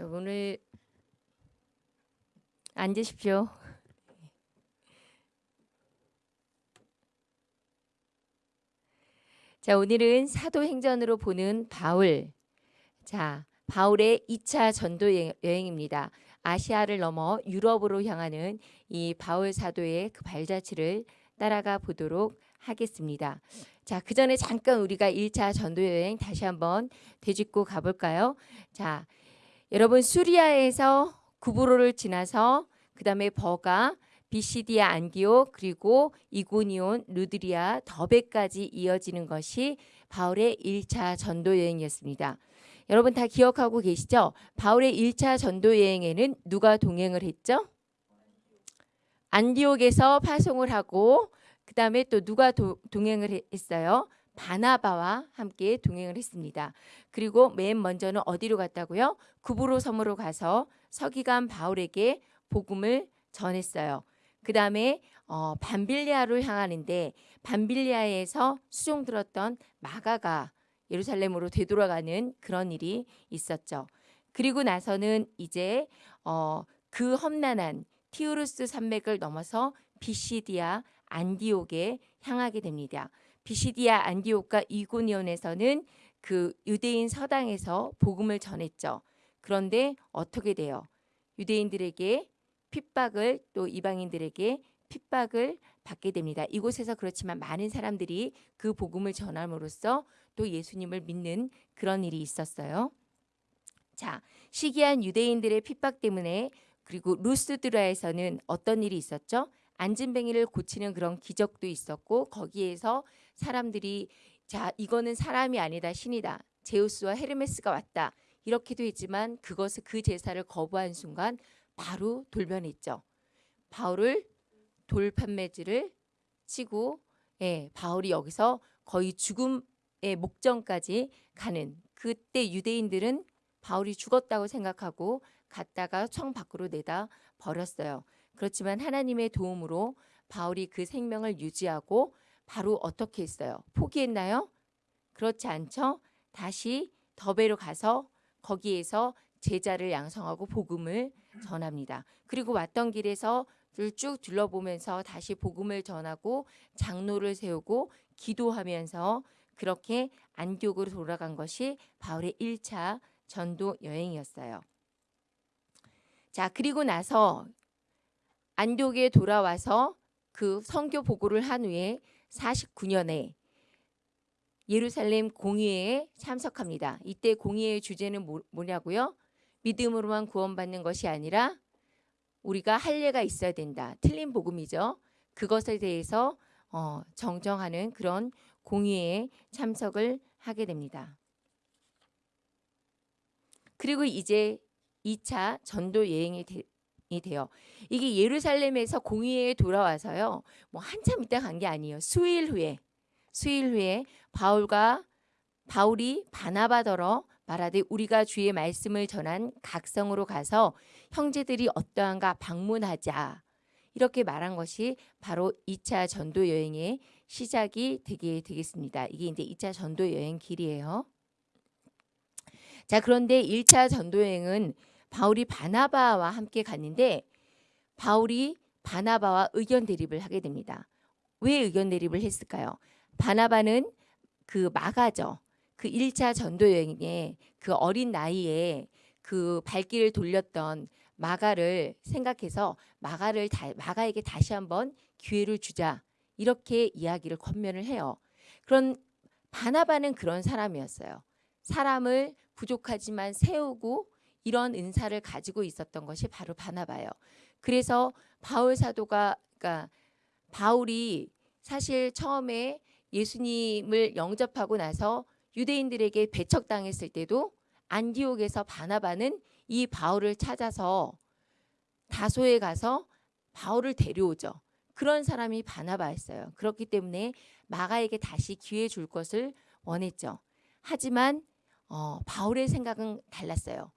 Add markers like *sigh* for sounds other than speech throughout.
자, 오늘 앉으십시오. 자, 오늘은 사도행전으로 보는 바울. 자, 바울의 2차 전도 여- 여행입니다. 아시아를 넘어 유럽으로 향하는 이 바울 사도의 그 발자취를 따라가 보도록 하겠습니다. 자, 그 전에 잠깐 우리가 1차 전도 여행 다시 한번 되짚고 가볼까요? 자, 여러분 수리아에서 구브로를 지나서 그 다음에 버가 비시디아 안디옥 그리고 이고니온 루드리아 더베까지 이어지는 것이 바울의 1차 전도 여행이었습니다. 여러분 다 기억하고 계시죠? 바울의 1차 전도 여행에는 누가 동행을 했죠? 안디옥에서 파송을 하고 그 다음에 또 누가 도, 동행을 해- 했어요? 바나바와 함께 동행을 했습니다. 그리고 맨 먼저는 어디로 갔다고요? 구브로 섬으로 가서 서기관 바울에게 복음을 전했어요. 그 다음에 어, 밤빌리아를 향하는데 밤빌리아에서 수종 들었던 마가가 예루살렘으로 되돌아가는 그런 일이 있었죠. 그리고 나서는 이제 어, 그 험난한 티우르스 산맥을 넘어서 비시디아 안디옥에 향하게 됩니다. 비시디아 안디옥과 이고니온에서는 그 유대인 서당에서 복음을 전했죠. 그런데 어떻게 돼요? 유대인들에게 핍박을 또 이방인들에게 핍박을 받게 됩니다. 이곳에서 그렇지만 많은 사람들이 그 복음을 전함으로써 또 예수님을 믿는 그런 일이 있었어요. 자, 시기한 유대인들의 핍박 때문에 그리고 루스드라에서는 어떤 일이 있었죠? 안진뱅이를 고치는 그런 기적도 있었고 거기에서 사람들이 자 이거는 사람이 아니다 신이다 제우스와 헤르메스가 왔다 이렇게도 했지만 그것을 그 제사를 거부한 순간 바로 돌변했죠. 바울을 돌판매질을 치고 예, 바울이 여기서 거의 죽음의 목전까지 가는 그때 유대인들은 바울이 죽었다고 생각하고 갔다가 청 밖으로 내다 버렸어요. 그렇지만 하나님의 도움으로 바울이 그 생명을 유지하고 바로 어떻게 했어요? 포기했나요? 그렇지 않죠? 다시 더베로 가서 거기에서 제자를 양성하고 복음을 전합니다. 그리고 왔던 길에서 쭉 둘러보면서 다시 복음을 전하고 장로를 세우고 기도하면서 그렇게 안디옥으로 돌아간 것이 바울의 1차 전도 여행이었어요. 자, 그리고 나서 안디옥에 돌아와서 그 선교 보고를 한 후에 49년에 예루살렘 공의회에 참석합니다. 이때 공의회의 주제는 뭐, 뭐냐고요? 믿음으로만 구원받는 것이 아니라 우리가 할례가 있어야 된다. 틀린 복음이죠. 그것에 대해서 어, 정정하는 그런 공의회에 참석을 하게 됩니다. 그리고 이제 2차 전도 여행이 돼요. 이게 예루살렘에서 공의회에 돌아와서요. 뭐 한참 있다 간 게 아니에요. 수일 후에 수일 후에 바울과 바울이 바나바더러 말하되 우리가 주의 말씀을 전한 각성으로 가서 형제들이 어떠한가 방문하자. 이렇게 말한 것이 바로 2차 전도 여행의 시작이 되게 되겠습니다. 이게 이제 2차 전도 여행 길이에요. 자, 그런데 1차 전도 여행은 바울이 바나바와 함께 갔는데 바울이 바나바와 의견 대립을 하게 됩니다. 왜 의견 대립을 했을까요? 바나바는 그 마가죠. 그 1차 전도 여행에 그 어린 나이에 그 발길을 돌렸던 마가를 생각해서 마가를 다, 마가에게 다시 한번 기회를 주자 이렇게 이야기를 권면을 해요. 그런 바나바는 그런 사람이었어요. 사람을 부족하지만 세우고 이런 은사를 가지고 있었던 것이 바로 바나바예요. 그래서 바울 사도가 그러니까 바울이 사실 처음에 예수님을 영접하고 나서 유대인들에게 배척당했을 때도 안디옥에서 바나바는 이 바울을 찾아서 다소에 가서 바울을 데려오죠. 그런 사람이 바나바였어요. 그렇기 때문에 마가에게 다시 기회 줄 것을 원했죠. 하지만 어, 바울의 생각은 달랐어요.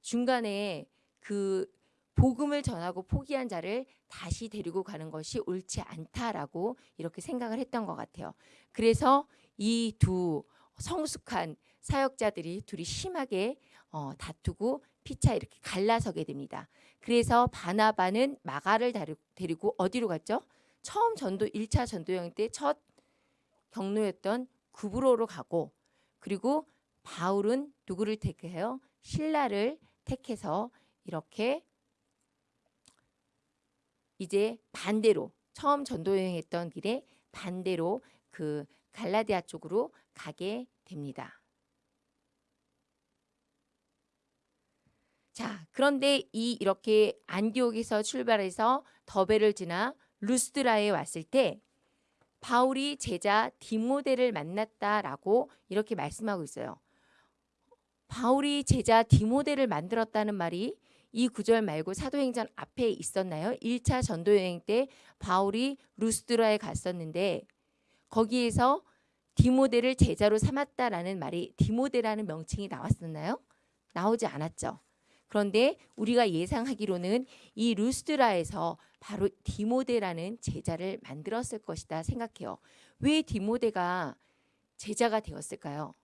중간에 그 복음을 전하고 포기한 자를 다시 데리고 가는 것이 옳지 않다라고 이렇게 생각을 했던 것 같아요. 그래서 이 두 성숙한 사역자들이 둘이 심하게 어, 다투고 피차 이렇게 갈라서게 됩니다. 그래서 바나바는 마가를 데리고 어디로 갔죠? 처음 전도 1차 전도 여행 때 첫 경로였던 구브로로 가고 그리고 바울은 누구를 택해요? 신라를 택해서 이렇게 이제 반대로 처음 전도 여행했던 길에 반대로 그 갈라디아 쪽으로 가게 됩니다. 자, 그런데 이 이렇게 안디옥에서 출발해서 더베를 지나 루스드라에 왔을 때 바울이 제자 디모데를 만났다라고 이렇게 말씀하고 있어요. 바울이 제자 디모데를 만들었다는 말이 이 구절 말고 사도행전 앞에 있었나요? 1차 전도 여행 때 바울이 루스드라에 갔었는데 거기에서 디모데를 제자로 삼았다라는 말이 디모데라는 명칭이 나왔었나요? 나오지 않았죠. 그런데 우리가 예상하기로는 이 루스드라에서 바로 디모데라는 제자를 만들었을 것이다 생각해요. 왜 디모데가 제자가 되었을까요?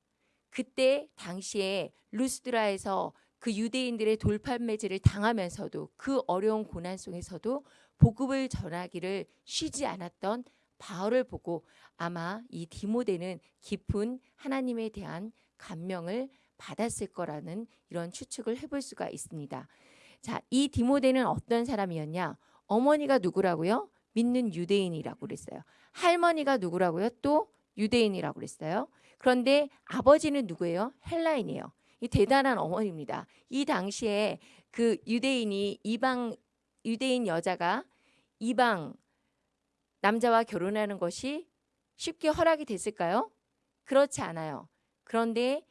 그때 당시에 루스드라에서 그 유대인들의 돌팔 매질을 당하면서도 그 어려운 고난 속에서도 복음을 전하기를 쉬지 않았던 바울을 보고 아마 이 디모데는 깊은 하나님에 대한 감명을 받았을 거라는 이런 추측을 해볼 수가 있습니다. 자, 이 디모데는 어떤 사람이었냐? 어머니가 누구라고요? 믿는 유대인이라고 그랬어요. 할머니가 누구라고요? 또 유대인이라고 그랬어요. 그런데 아버지는 누구예요? 헬라인이에요. 이 대단한 어머니입니다. 이 당시에 그 유대인이 이방 유대인 여자가 이방 남자와 결혼하는 것이 쉽게 허락이 됐을까요? 그렇지 않아요. 그런데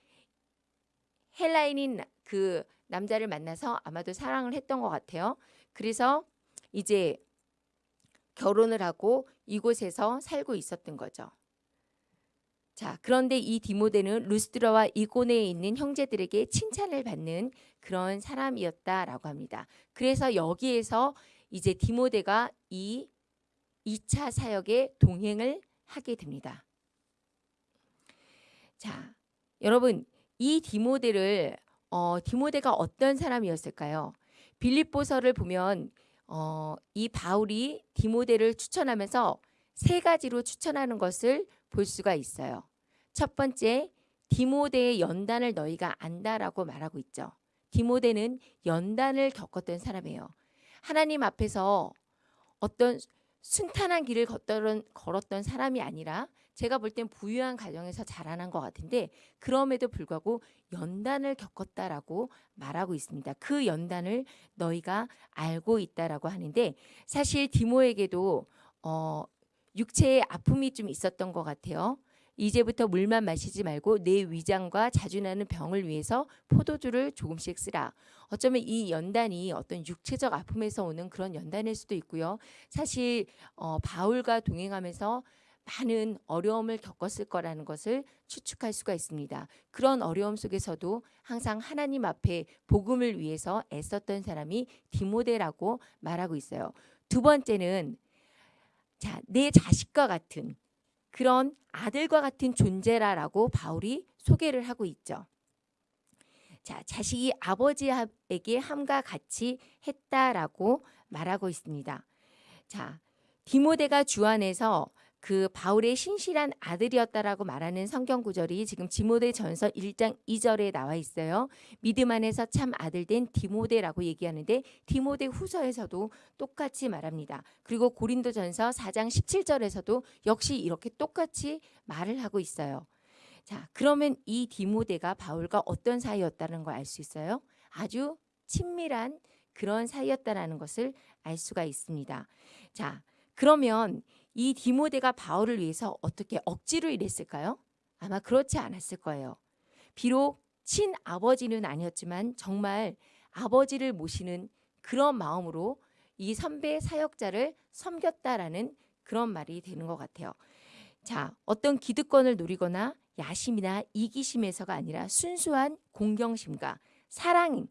헬라인인 그 남자를 만나서 아마도 사랑을 했던 것 같아요. 그래서 이제 결혼을 하고 이곳에서 살고 있었던 거죠. 자, 그런데 이 디모데는 루스드라와 이고네에 있는 형제들에게 칭찬을 받는 그런 사람이었다라고 합니다. 그래서 여기에서 이제 디모데가 이 2차 사역에 동행을 하게 됩니다. 자, 여러분 이 디모데를 어, 디모데가 어떤 사람이었을까요? 빌립보서를 보면 어, 이 바울이 디모데를 추천하면서 세 가지로 추천하는 것을 볼 수가 있어요. 첫 번째, 디모데의 연단을 너희가 안다라고 말하고 있죠. 디모데는 연단을 겪었던 사람이에요. 하나님 앞에서 어떤 순탄한 길을 걷던, 걸었던 사람이 아니라 제가 볼 땐 부유한 가정에서 자라난 것 같은데 그럼에도 불구하고 연단을 겪었다라고 말하고 있습니다. 그 연단을 너희가 알고 있다라고 하는데 사실 디모에게도 어, 육체의 아픔이 좀 있었던 것 같아요. 이제부터 물만 마시지 말고 내 위장과 자주 나는 병을 위해서 포도주를 조금씩 쓰라. 어쩌면 이 연단이 어떤 육체적 아픔에서 오는 그런 연단일 수도 있고요. 사실 어, 바울과 동행하면서 많은 어려움을 겪었을 거라는 것을 추측할 수가 있습니다. 그런 어려움 속에서도 항상 하나님 앞에 복음을 위해서 애썼던 사람이 디모데라고 말하고 있어요. 두 번째는 자, 내 자식과 같은 그런 아들과 같은 존재라라고 바울이 소개를 하고 있죠. 자, 자식이 아버지에게 함과 같이 했다라고 말하고 있습니다. 자, 디모데가 주 안에서 그 바울의 신실한 아들이었다라고 말하는 성경 구절이 지금 디모데 전서 1장 2절에 나와 있어요. 믿음 안에서 참 아들 된 디모데라고 얘기하는데 디모데 후서에서도 똑같이 말합니다. 그리고 고린도 전서 4장 17절에서도 역시 이렇게 똑같이 말을 하고 있어요. 자, 그러면 이 디모데가 바울과 어떤 사이였다는 걸 알 수 있어요? 아주 친밀한 그런 사이였다라는 것을 알 수가 있습니다. 자, 그러면 이 디모데가 바울을 위해서 어떻게 억지로 일했을까요? 아마 그렇지 않았을 거예요. 비록 친아버지는 아니었지만 정말 아버지를 모시는 그런 마음으로 이 선배 사역자를 섬겼다라는 그런 말이 되는 것 같아요. 자, 어떤 기득권을 노리거나 야심이나 이기심에서가 아니라 순수한 공경심과 사랑,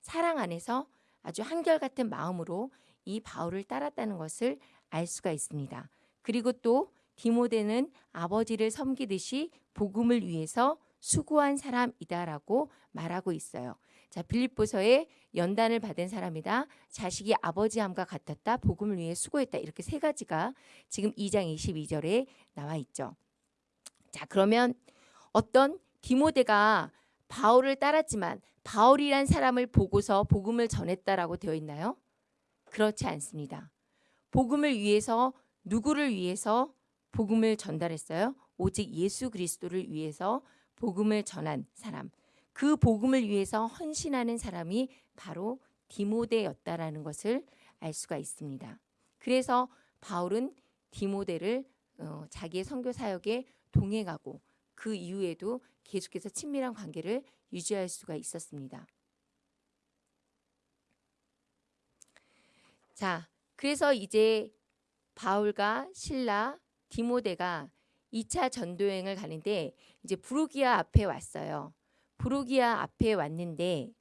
사랑 안에서 아주 한결같은 마음으로 이 바울을 따랐다는 것을 알 수가 있습니다. 그리고 또 디모데는 아버지를 섬기듯이 복음을 위해서 수고한 사람이다라고 말하고 있어요. 자, 빌립보서에 연단을 받은 사람이다. 자식이 아버지함과 같았다. 복음을 위해 수고했다. 이렇게 세 가지가 지금 2장 22절에 나와 있죠. 자, 그러면 어떤 디모데가 바울을 따랐지만 바울이란 사람을 보고서 복음을 전했다라고 되어 있나요? 그렇지 않습니다. 복음을 위해서 누구를 위해서 복음을 전달했어요? 오직 예수 그리스도를 위해서 복음을 전한 사람. 그 복음을 위해서 헌신하는 사람이 바로 디모데였다라는 것을 알 수가 있습니다. 그래서 바울은 디모데를 어, 자기의 선교 사역에 동행하고 그 이후에도 계속해서 친밀한 관계를 유지할 수가 있었습니다. 자, 그래서 이제 바울과 신라, 디모데가 2차 전도여행을 가는데 이제 부르기아 앞에 왔어요. 부르기아 앞에 왔는데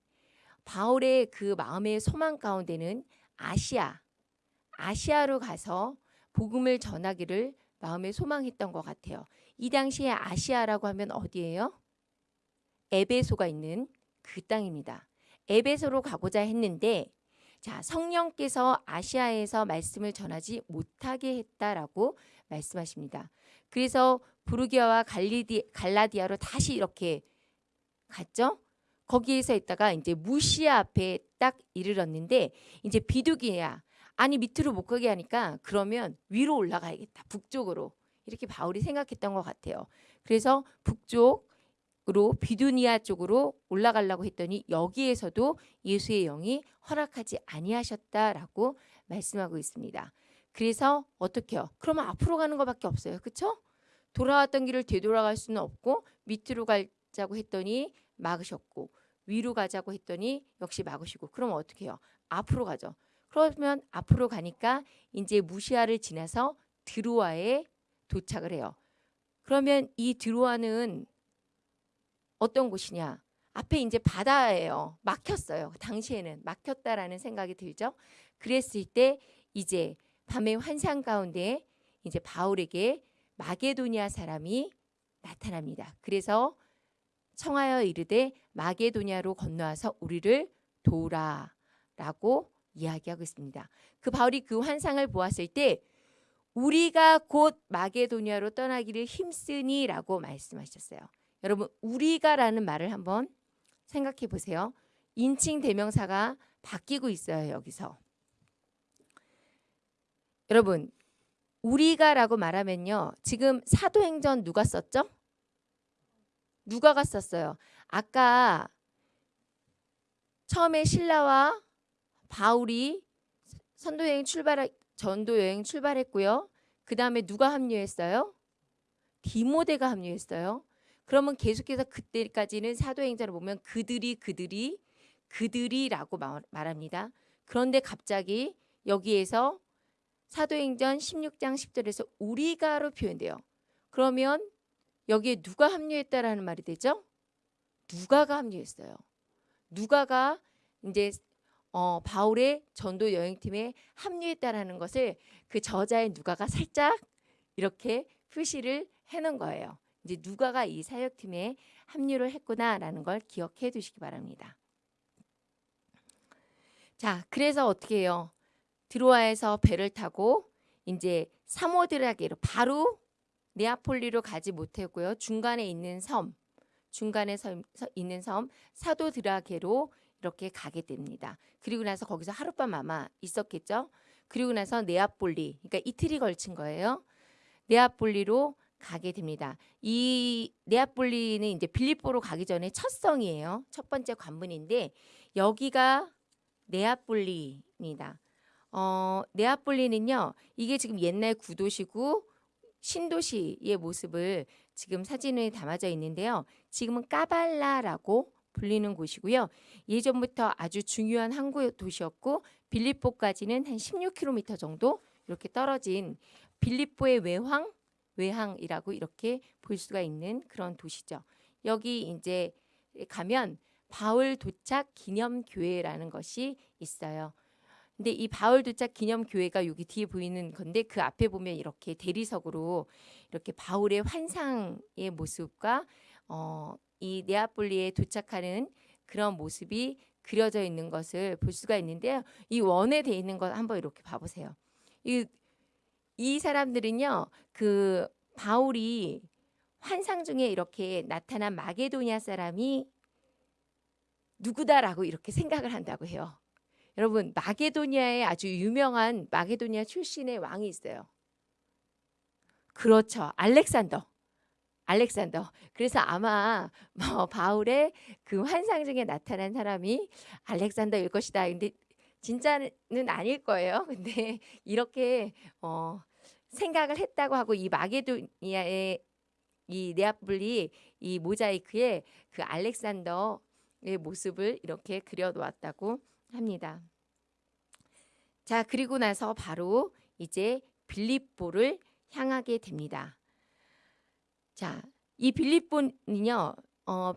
바울의 그 마음의 소망 가운데는 아시아, 아시아로 가서 복음을 전하기를 마음에 소망했던 것 같아요. 이 당시에 아시아라고 하면 어디예요? 에베소가 있는 그 땅입니다. 에베소로 가고자 했는데 자 성령께서 아시아에서 말씀을 전하지 못하게 했다라고 말씀하십니다. 그래서 부르기아와 갈리디, 갈라디아로 다시 이렇게 갔죠. 거기에서 있다가 이제 무시아 앞에 딱 이르렀는데 이제 비두기야 아니 밑으로 못 가게 하니까 그러면 위로 올라가야겠다 북쪽으로 이렇게 바울이 생각했던 것 같아요. 그래서 북쪽 으로 비두니아 쪽으로 올라가려고 했더니 여기에서도 예수의 영이 허락하지 아니하셨다라고 말씀하고 있습니다. 그래서 어떻게요? 그러면 앞으로 가는 것밖에 없어요. 그렇죠? 돌아왔던 길을 되돌아갈 수는 없고 밑으로 가자고 했더니 막으셨고 위로 가자고 했더니 역시 막으시고 그럼 어떻게 해요? 앞으로 가죠. 그러면 앞으로 가니까 이제 무시아를 지나서 드로아에 도착을 해요. 그러면 이 드로아는 어떤 곳이냐? 앞에 이제 바다예요. 막혔어요. 당시에는 막혔다라는 생각이 들죠. 그랬을 때 이제 밤의 환상 가운데 이제 바울에게 마게도니아 사람이 나타납니다. 그래서 청하여 이르되 마게도니아로 건너와서 우리를 도우라라고 이야기하고 있습니다. 그 바울이 그 환상을 보았을 때 우리가 곧 마게도니아로 떠나기를 힘쓰니라고 말씀하셨어요. 여러분 우리가라는 말을 한번 생각해 보세요. 인칭 대명사가 바뀌고 있어요. 여기서. 여러분 우리가라고 말하면요. 지금 사도행전 누가 썼죠? 누가가 썼어요. 아까 처음에 신라와 바울이 선도 여행 출발 전도 여행 출발했고요. 그 다음에 누가 합류했어요? 디모데가 합류했어요. 그러면 계속해서 그때까지는 사도행전을 보면 그들이 그들이 그들이라고 말합니다. 그런데 갑자기 여기에서 사도행전 16장 10절에서 우리가로 표현돼요. 그러면 여기에 누가 합류했다라는 말이 되죠? 누가가 합류했어요. 누가가 이제 어, 바울의 전도 여행팀에 합류했다라는 것을 그 저자의 누가가 살짝 이렇게 표시를 해놓은 거예요. 이제 누가가 이 사역팀에 합류를 했구나라는 걸 기억해 두시기 바랍니다. 자, 그래서 어떻게 해요? 드로아에서 배를 타고 이제 사모드라게로 바로 네아폴리로 가지 못했고요. 중간에 있는 섬, 중간에 서, 있는 섬 사도드라게로 이렇게 가게 됩니다. 그리고 나서 거기서 하룻밤 아마 있었겠죠. 그리고 나서 네아폴리, 그러니까 이틀이 걸친 거예요. 네아폴리로 가게 됩니다. 이 네아폴리는 이제 빌립보로 가기 전에 첫 성이에요. 첫 번째 관문인데 여기가 네아폴리입니다. 어, 네아폴리는요. 이게 지금 옛날 구도시고 신도시의 모습을 지금 사진에 담아져 있는데요. 지금은 까발라라고 불리는 곳이고요. 예전부터 아주 중요한 항구 도시였고 빌립보까지는 한 16km 정도 이렇게 떨어진 빌립보의 외황 외항이라고 이렇게 볼 수가 있는 그런 도시죠. 여기 이제 가면 바울 도착 기념 교회라는 것이 있어요. 근데 이 바울 도착 기념 교회가 여기 뒤에 보이는 건데 그 앞에 보면 이렇게 대리석으로 이렇게 바울의 환상의 모습과 어 이 네아폴리에 도착하는 그런 모습이 그려져 있는 것을 볼 수가 있는데요. 이 원에 돼 있는 것 한번 이렇게 봐보세요. 이, 이 사람들은요, 그 바울이 환상 중에 이렇게 나타난 마게도니아 사람이 누구다라고 이렇게 생각을 한다고 해요. 여러분 마게도니아에 아주 유명한 마게도니아 출신의 왕이 있어요. 그렇죠. 알렉산더. 알렉산더. 그래서 아마 뭐 바울의 그 환상 중에 나타난 사람이 알렉산더일 것이다. 근데 진짜는 아닐 거예요. *laughs* 근데 이렇게 어 생각을 했다고 하고 이 마게도니아의 이 네아폴리 이 모자이크에 그 알렉산더의 모습을 이렇게 그려 놓았다고 합니다. 자, 그리고 나서 바로 이제 빌립보를 향하게 됩니다. 자, 이 빌립보는요. 어,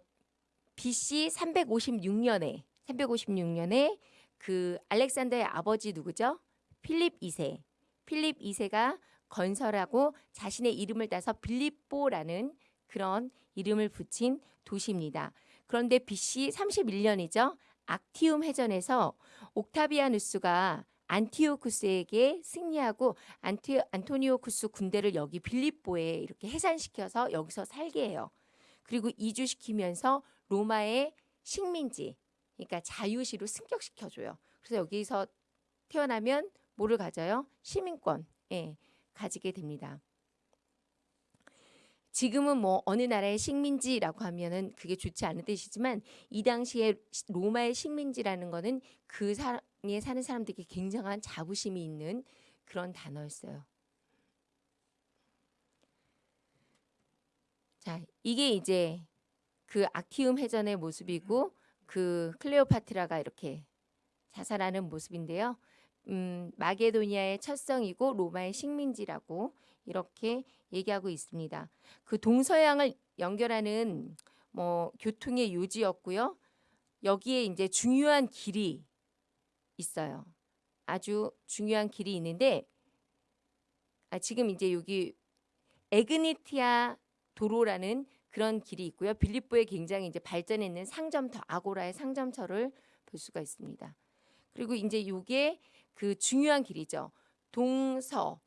BC 356년에 356년에 그 알렉산더의 아버지 누구죠? 필립 2세. 필립 2세가 건설하고 자신의 이름을 따서 빌립보라는 그런 이름을 붙인 도시입니다. 그런데 BC 31년이죠. 악티움 해전에서 옥타비아누스가 안티오쿠스에게 승리하고 안티, 안토니오쿠스 군대를 여기 빌립보에 이렇게 해산시켜서 여기서 살게 해요. 그리고 이주시키면서 로마의 식민지, 그러니까 자유시로 승격시켜줘요. 그래서 여기서 태어나면 뭐를 가져요? 시민권, 예, 가지게 됩니다. 지금은 뭐 어느 나라의 식민지라고 하면은 그게 좋지 않은 뜻이지만 이 당시에 로마의 식민지라는 거는 그 사람에 사는 사람들에게 굉장한 자부심이 있는 그런 단어였어요. 자, 이게 이제 그 악티움 해전의 모습이고 그 클레오파트라가 이렇게 자살하는 모습인데요. 음, 마게도니아의 첫성이고 로마의 식민지라고 이렇게 얘기하고 있습니다. 그 동서양을 연결하는 뭐 교통의 요지였고요. 여기에 이제 중요한 길이 있어요. 아주 중요한 길이 있는데 아, 지금 이제 여기 에그니티아 도로라는 그런 길이 있고요. 빌립보에 굉장히 이제 발전했는 상점터 아고라의 상점터를 볼 수가 있습니다. 그리고 이제 이게 그 중요한 길이죠. 동서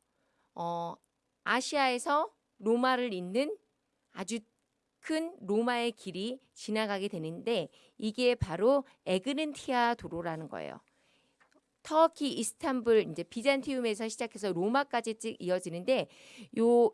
어, 아시아에서 로마를 잇는 아주 큰 로마의 길이 지나가게 되는데 이게 바로 에그른티아 도로라는 거예요. 터키 이스탄불 이제 비잔티움에서 시작해서 로마까지 쭉 이어지는데 요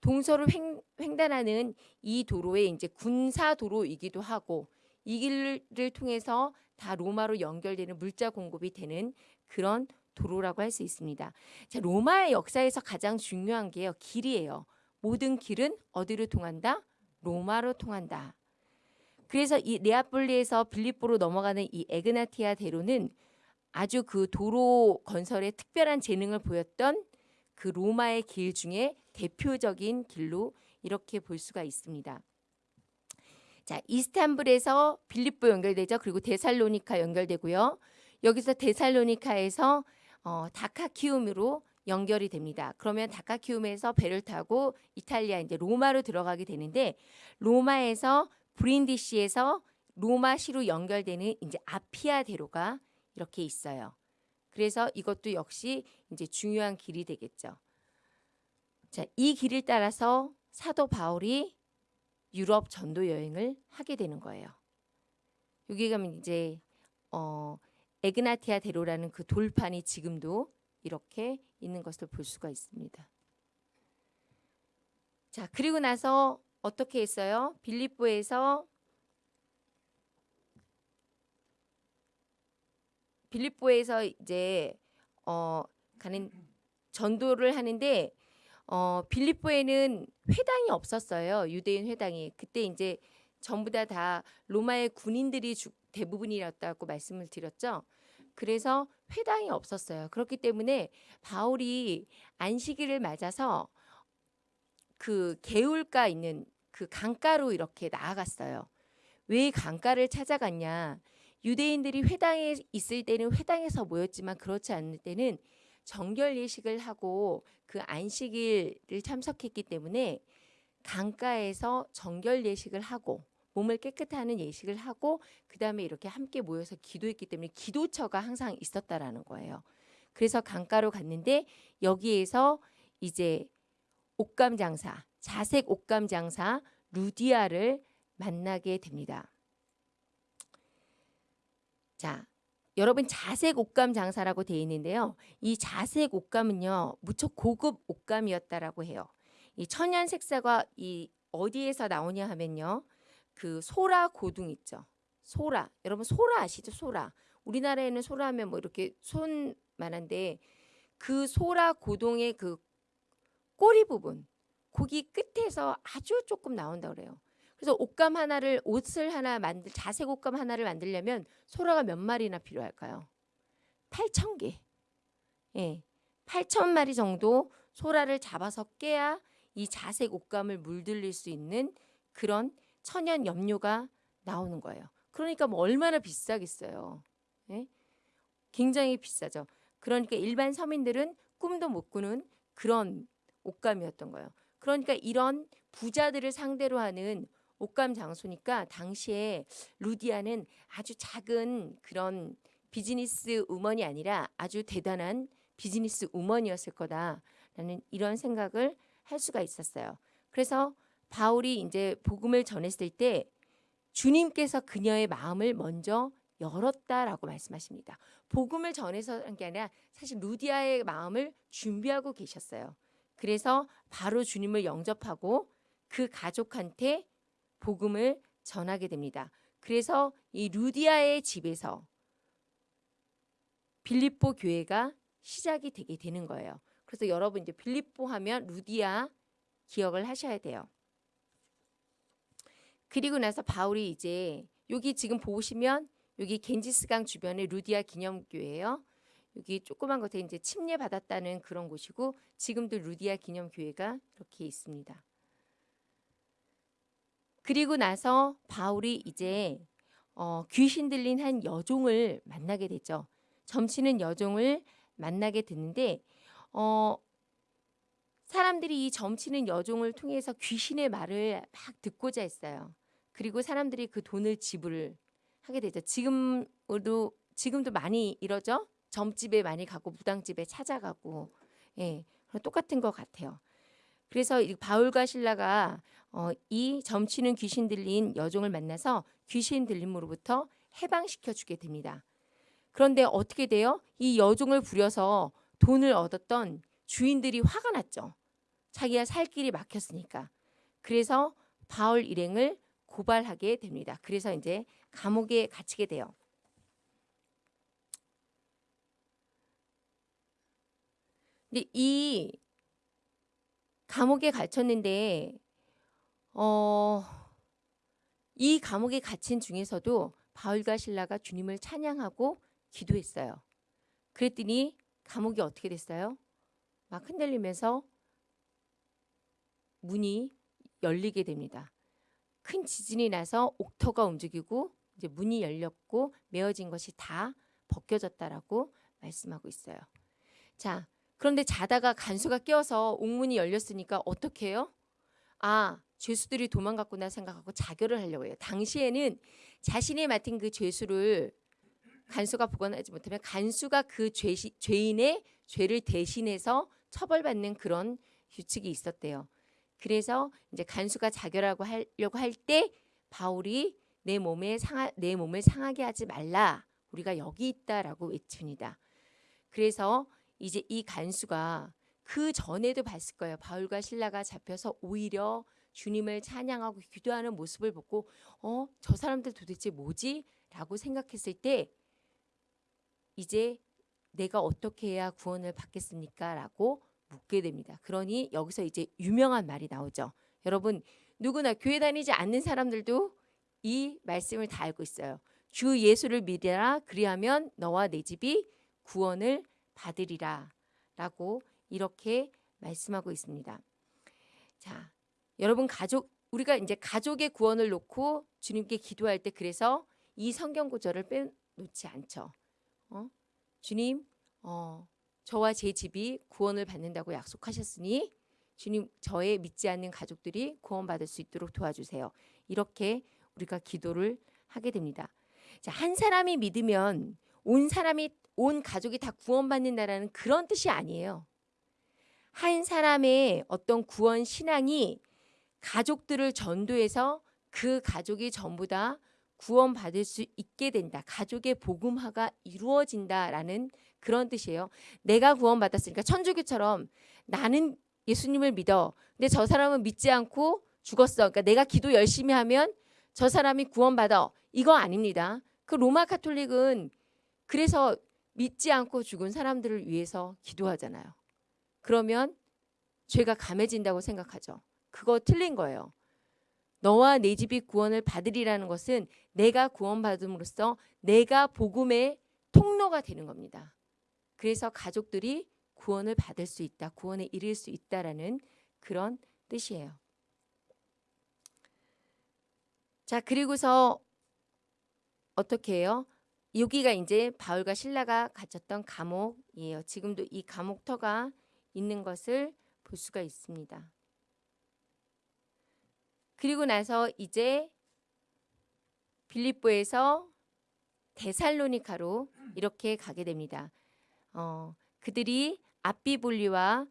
동서를 횡, 횡단하는 이 도로에 이제 군사 도로이기도 하고 이 길을 통해서 다 로마로 연결되는 물자 공급이 되는 그런 도로라고 할 수 있습니다. 자, 로마의 역사에서 가장 중요한 게요. 길이에요. 모든 길은 어디로 통한다? 로마로 통한다. 그래서 이 네아폴리에서 빌립보로 넘어가는 이 에그나티아 대로는 아주 그 도로 건설에 특별한 재능을 보였던 그 로마의 길 중에 대표적인 길로 이렇게 볼 수가 있습니다. 자, 이스탄불에서 빌립보 연결되죠. 그리고 데살로니카 연결되고요. 여기서 데살로니카에서 어, 다카키움으로 연결이 됩니다. 그러면 다카키움에서 배를 타고 이탈리아 이제 로마로 들어가게 되는데 로마에서 브린디시에서 로마시로 연결되는 이제 아피아 대로가 이렇게 있어요. 그래서 이것도 역시 이제 중요한 길이 되겠죠. 자, 이 길을 따라서 사도 바울이 유럽 전도 여행을 하게 되는 거예요. 여기 가면 이제 어 에그나티아 대로라는 그 돌판이 지금도 이렇게 있는 것을 볼 수가 있습니다. 자, 그리고 나서 어떻게 했어요? 빌립보에서 빌립보에서 이제 어 가는 전도를 하는데 어 빌립보에는 회당이 없었어요. 유대인 회당이. 그때 이제 전부 다 다 로마의 군인들이 주, 대부분이었다고 말씀을 드렸죠. 그래서 회당이 없었어요. 그렇기 때문에 바울이 안식일을 맞아서 그 개울가 있는 그 강가로 이렇게 나아갔어요. 왜 강가를 찾아갔냐? 유대인들이 회당에 있을 때는 회당에서 모였지만 그렇지 않을 때는 정결 예식을 하고 그 안식일을 참석했기 때문에 강가에서 정결 예식을 하고 몸을 깨끗하는 예식을 하고 그 다음에 이렇게 함께 모여서 기도했기 때문에 기도처가 항상 있었다라는 거예요. 그래서 강가로 갔는데 여기에서 이제 옷감 장사, 자색 옷감 장사 루디아를 만나게 됩니다. 자, 여러분 자색 옷감 장사라고 되어 있는데요. 이 자색 옷감은요 무척 고급 옷감이었다라고 해요. 이 천연 색사가 이 어디에서 나오냐 하면요. 그 소라 고둥 있죠. 소라. 여러분 소라 아시죠? 소라. 우리나라에는 소라 하면 뭐 이렇게 손만한데 그 소라 고동의 그 꼬리 부분 고기 끝에서 아주 조금 나온다 그래요. 그래서 옷감 하나를 옷을 하나 만들 자색 옷감 하나를 만들려면 소라가 몇 마리나 필요할까요? 8천 개. 예. 8천 마리 정도 소라를 잡아서 깨야 이 자색 옷감을 물들일 수 있는 그런 천연 염료가 나오는 거예요. 그러니까 뭐 얼마나 비싸겠어요. 예? 굉장히 비싸죠. 그러니까 일반 서민들은 꿈도 못 꾸는 그런 옷감이었던 거예요. 그러니까 이런 부자들을 상대로 하는 옷감 장소니까 당시에 루디아는 아주 작은 그런 비즈니스 우먼이 아니라 아주 대단한 비즈니스 우먼이었을 거다라는 이런 생각을 할 수가 있었어요. 그래서 바울이 이제 복음을 전했을 때 주님께서 그녀의 마음을 먼저 열었다라고 말씀하십니다. 복음을 전해서 한 게 아니라 사실 루디아의 마음을 준비하고 계셨어요. 그래서 바로 주님을 영접하고 그 가족한테 복음을 전하게 됩니다. 그래서 이 루디아의 집에서 빌립보 교회가 시작이 되게 되는 거예요. 그래서 여러분 이제 빌립보 하면 루디아 기억을 하셔야 돼요. 그리고 나서 바울이 이제 여기 지금 보시면 여기 겐지스강 주변에 루디아 기념교회예요. 여기 조그만 곳에 이제 침례 받았다는 그런 곳이고 지금도 루디아 기념교회가 이렇게 있습니다. 그리고 나서 바울이 이제 어, 귀신 들린 한 여종을 만나게 되죠. 점치는 여종을 만나게 됐는데 어, 사람들이 이 점치는 여종을 통해서 귀신의 말을 막 듣고자 했어요. 그리고 사람들이 그 돈을 지불을 하게 되죠. 지금도 지금도 많이 이러죠. 점집에 많이 가고 무당집에 찾아가고 예, 똑같은 것 같아요. 그래서 바울과 신라가 어, 이 점치는 귀신 들린 여종을 만나서 귀신 들림으로부터 해방시켜 주게 됩니다. 그런데 어떻게 돼요? 이 여종을 부려서 돈을 얻었던 주인들이 화가 났죠. 자기가 살 길이 막혔으니까. 그래서 바울 일행을 고발하게 됩니다. 그래서 이제 감옥에 갇히게 돼요. 근데 이 감옥에 갇혔는데 어, 이 감옥에 갇힌 중에서도 바울과 신라가 주님을 찬양하고 기도했어요. 그랬더니 감옥이 어떻게 됐어요? 막 흔들리면서 문이 열리게 됩니다. 큰 지진이 나서 옥터가 움직이고 이제 문이 열렸고 메어진 것이 다 벗겨졌다라고 말씀하고 있어요. 자, 그런데 자다가 간수가 깨어서 옥문이 열렸으니까 어떻게 해요? 아, 죄수들이 도망갔구나 생각하고 자결을 하려고 해요. 당시에는 자신이 맡은 그 죄수를 간수가 보관하지 못하면 간수가 그 죄시, 죄인의 죄를 대신해서 처벌받는 그런 규칙이 있었대요. 그래서 이제 간수가 자결하고 하려고 할 때 바울이 내 몸에 상하, 내 몸을 상하게 하지 말라. 우리가 여기 있다라고 외칩니다. 그래서 이제 이 간수가 그 전에도 봤을 거예요. 바울과 신라가 잡혀서 오히려 주님을 찬양하고 기도하는 모습을 보고 어, 저 사람들 도대체 뭐지? 라고 생각했을 때 이제 내가 어떻게 해야 구원을 받겠습니까? 라고 묻게 됩니다. 그러니 여기서 이제 유명한 말이 나오죠. 여러분 누구나 교회 다니지 않는 사람들도 이 말씀을 다 알고 있어요. 주 예수를 믿으라 그리하면 너와 내 집이 구원을 받으리라 라고 이렇게 말씀하고 있습니다. 자, 여러분 가족 우리가 이제 가족의 구원을 놓고 주님께 기도할 때 그래서 이 성경 구절을 빼놓지 않죠. 어? 주님, 어, 저와 제 집이 구원을 받는다고 약속하셨으니 주님 저의 믿지 않는 가족들이 구원받을 수 있도록 도와주세요. 이렇게 우리가 기도를 하게 됩니다. 자, 한 사람이 믿으면 온 사람이 온 가족이 다 구원받는다라는 그런 뜻이 아니에요. 한 사람의 어떤 구원 신앙이 가족들을 전도해서 그 가족이 전부 다 구원받을 수 있게 된다. 가족의 복음화가 이루어진다라는 그런 뜻이에요. 내가 구원받았으니까 천주교처럼 나는 예수님을 믿어. 근데 저 사람은 믿지 않고 죽었어. 그러니까 내가 기도 열심히 하면 저 사람이 구원받아. 이거 아닙니다. 그 로마 카톨릭은 그래서 믿지 않고 죽은 사람들을 위해서 기도하잖아요. 그러면 죄가 감해진다고 생각하죠. 그거 틀린 거예요. 너와 내 집이 구원을 받으리라는 것은 내가 구원받음으로써 내가 복음의 통로가 되는 겁니다. 그래서 가족들이 구원을 받을 수 있다. 구원에 이를 수 있다라는 그런 뜻이에요. 자, 그리고서 어떻게 해요? 여기가 이제 바울과 신라가 갇혔던 감옥이에요. 지금도 이 감옥터가 있는 것을 볼 수가 있습니다. 그리고 나서 이제 빌립보에서 데살로니카로 이렇게 가게 됩니다. 어, 그들이 아비볼리와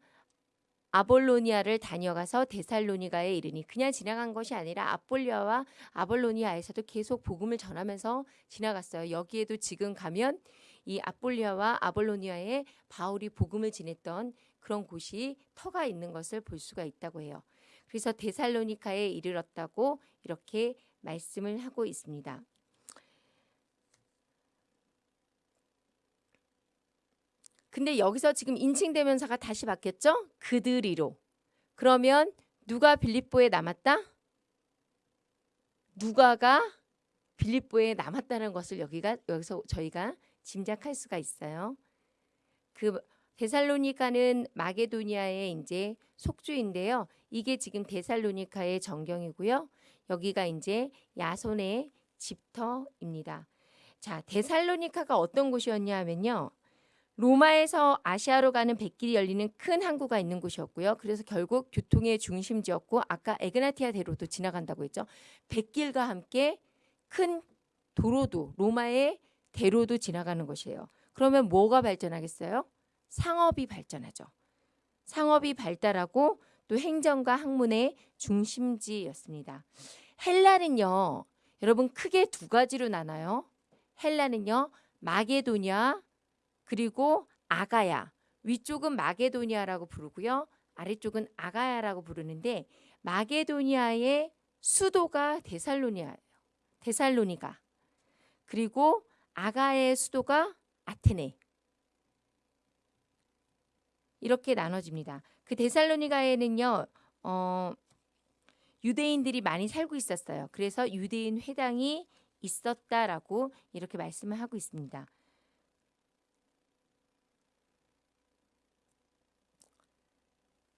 아볼로니아를 다녀가서 데살로니가에 이르니 그냥 지나간 것이 아니라 아볼리아와 아볼로니아에서도 계속 복음을 전하면서 지나갔어요. 여기에도 지금 가면 이 아볼리아와 아볼로니아에 바울이 복음을 지냈던 그런 곳이 터가 있는 것을 볼 수가 있다고 해요. 그래서 데살로니카에 이르렀다고 이렇게 말씀을 하고 있습니다. 근데 여기서 지금 인칭 대명사가 다시 바뀌었죠? 그들이로. 그러면 누가 빌립보에 남았다? 누가가 빌립보에 남았다는 것을 여기가 여기서 저희가 짐작할 수가 있어요. 그 데살로니카는 마게도니아의 이제 속주인데요. 이게 지금 데살로니카의 전경이고요. 여기가 이제 야손의 집터입니다. 자, 데살로니카가 어떤 곳이었냐 하면요. 로마에서 아시아로 가는 백길이 열리는 큰 항구가 있는 곳이었고요. 그래서 결국 교통의 중심지였고 아까 에그나티아 대로도 지나간다고 했죠. 백길과 함께 큰 도로도 로마의 대로도 지나가는 것이에요. 그러면 뭐가 발전하겠어요? 상업이 발전하죠. 상업이 발달하고 또 행정과 학문의 중심지였습니다. 헬라는요. 여러분 크게 두 가지로 나눠요. 헬라는요. 마게도냐 그리고 아가야. 위쪽은 마게도니아라고 부르고요. 아래쪽은 아가야라고 부르는데 마게도니아의 수도가 데살로니아예요. 데살로니가. 그리고 아가의 수도가 아테네. 이렇게 나눠집니다. 그 데살로니가에는요. 어, 유대인들이 많이 살고 있었어요. 그래서 유대인 회당이 있었다라고 이렇게 말씀을 하고 있습니다.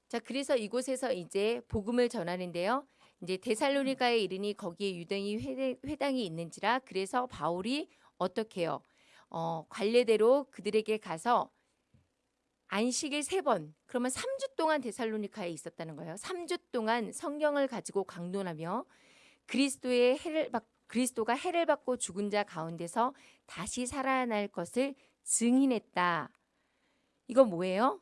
자, 그래서 이곳에서 이제 복음을 전하는데요. 이제 데살로니가에 이르니 거기에 유대인 회당이 있는지라 그래서 바울이 어떻게 해요? 어, 관례대로 그들에게 가서 안식일 세 번, 그러면 3주 동안 데살로니카에 있었다는 거예요. 3주 동안 성경을 가지고 강론하며 그리스도의 해를 받 그리스도가 해를 받고 죽은 자 가운데서 다시 살아날 것을 증인했다. 이거 뭐예요?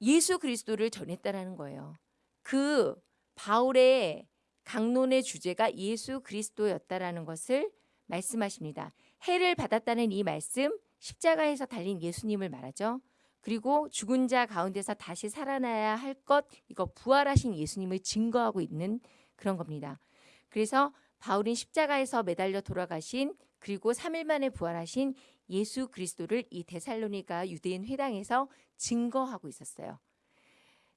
예수 그리스도를 전했다라는 거예요. 그 바울의 강론의 주제가 예수 그리스도였다라는 것을 말씀하십니다. 해를 받았다는 이 말씀 십자가에서 달린 예수님을 말하죠. 그리고 죽은 자 가운데서 다시 살아나야 할 것 이거 부활하신 예수님을 증거하고 있는 그런 겁니다. 그래서 바울은 십자가에서 매달려 돌아가신 그리고 3일 만에 부활하신 예수 그리스도를 이 데살로니가 유대인 회당에서 증거하고 있었어요.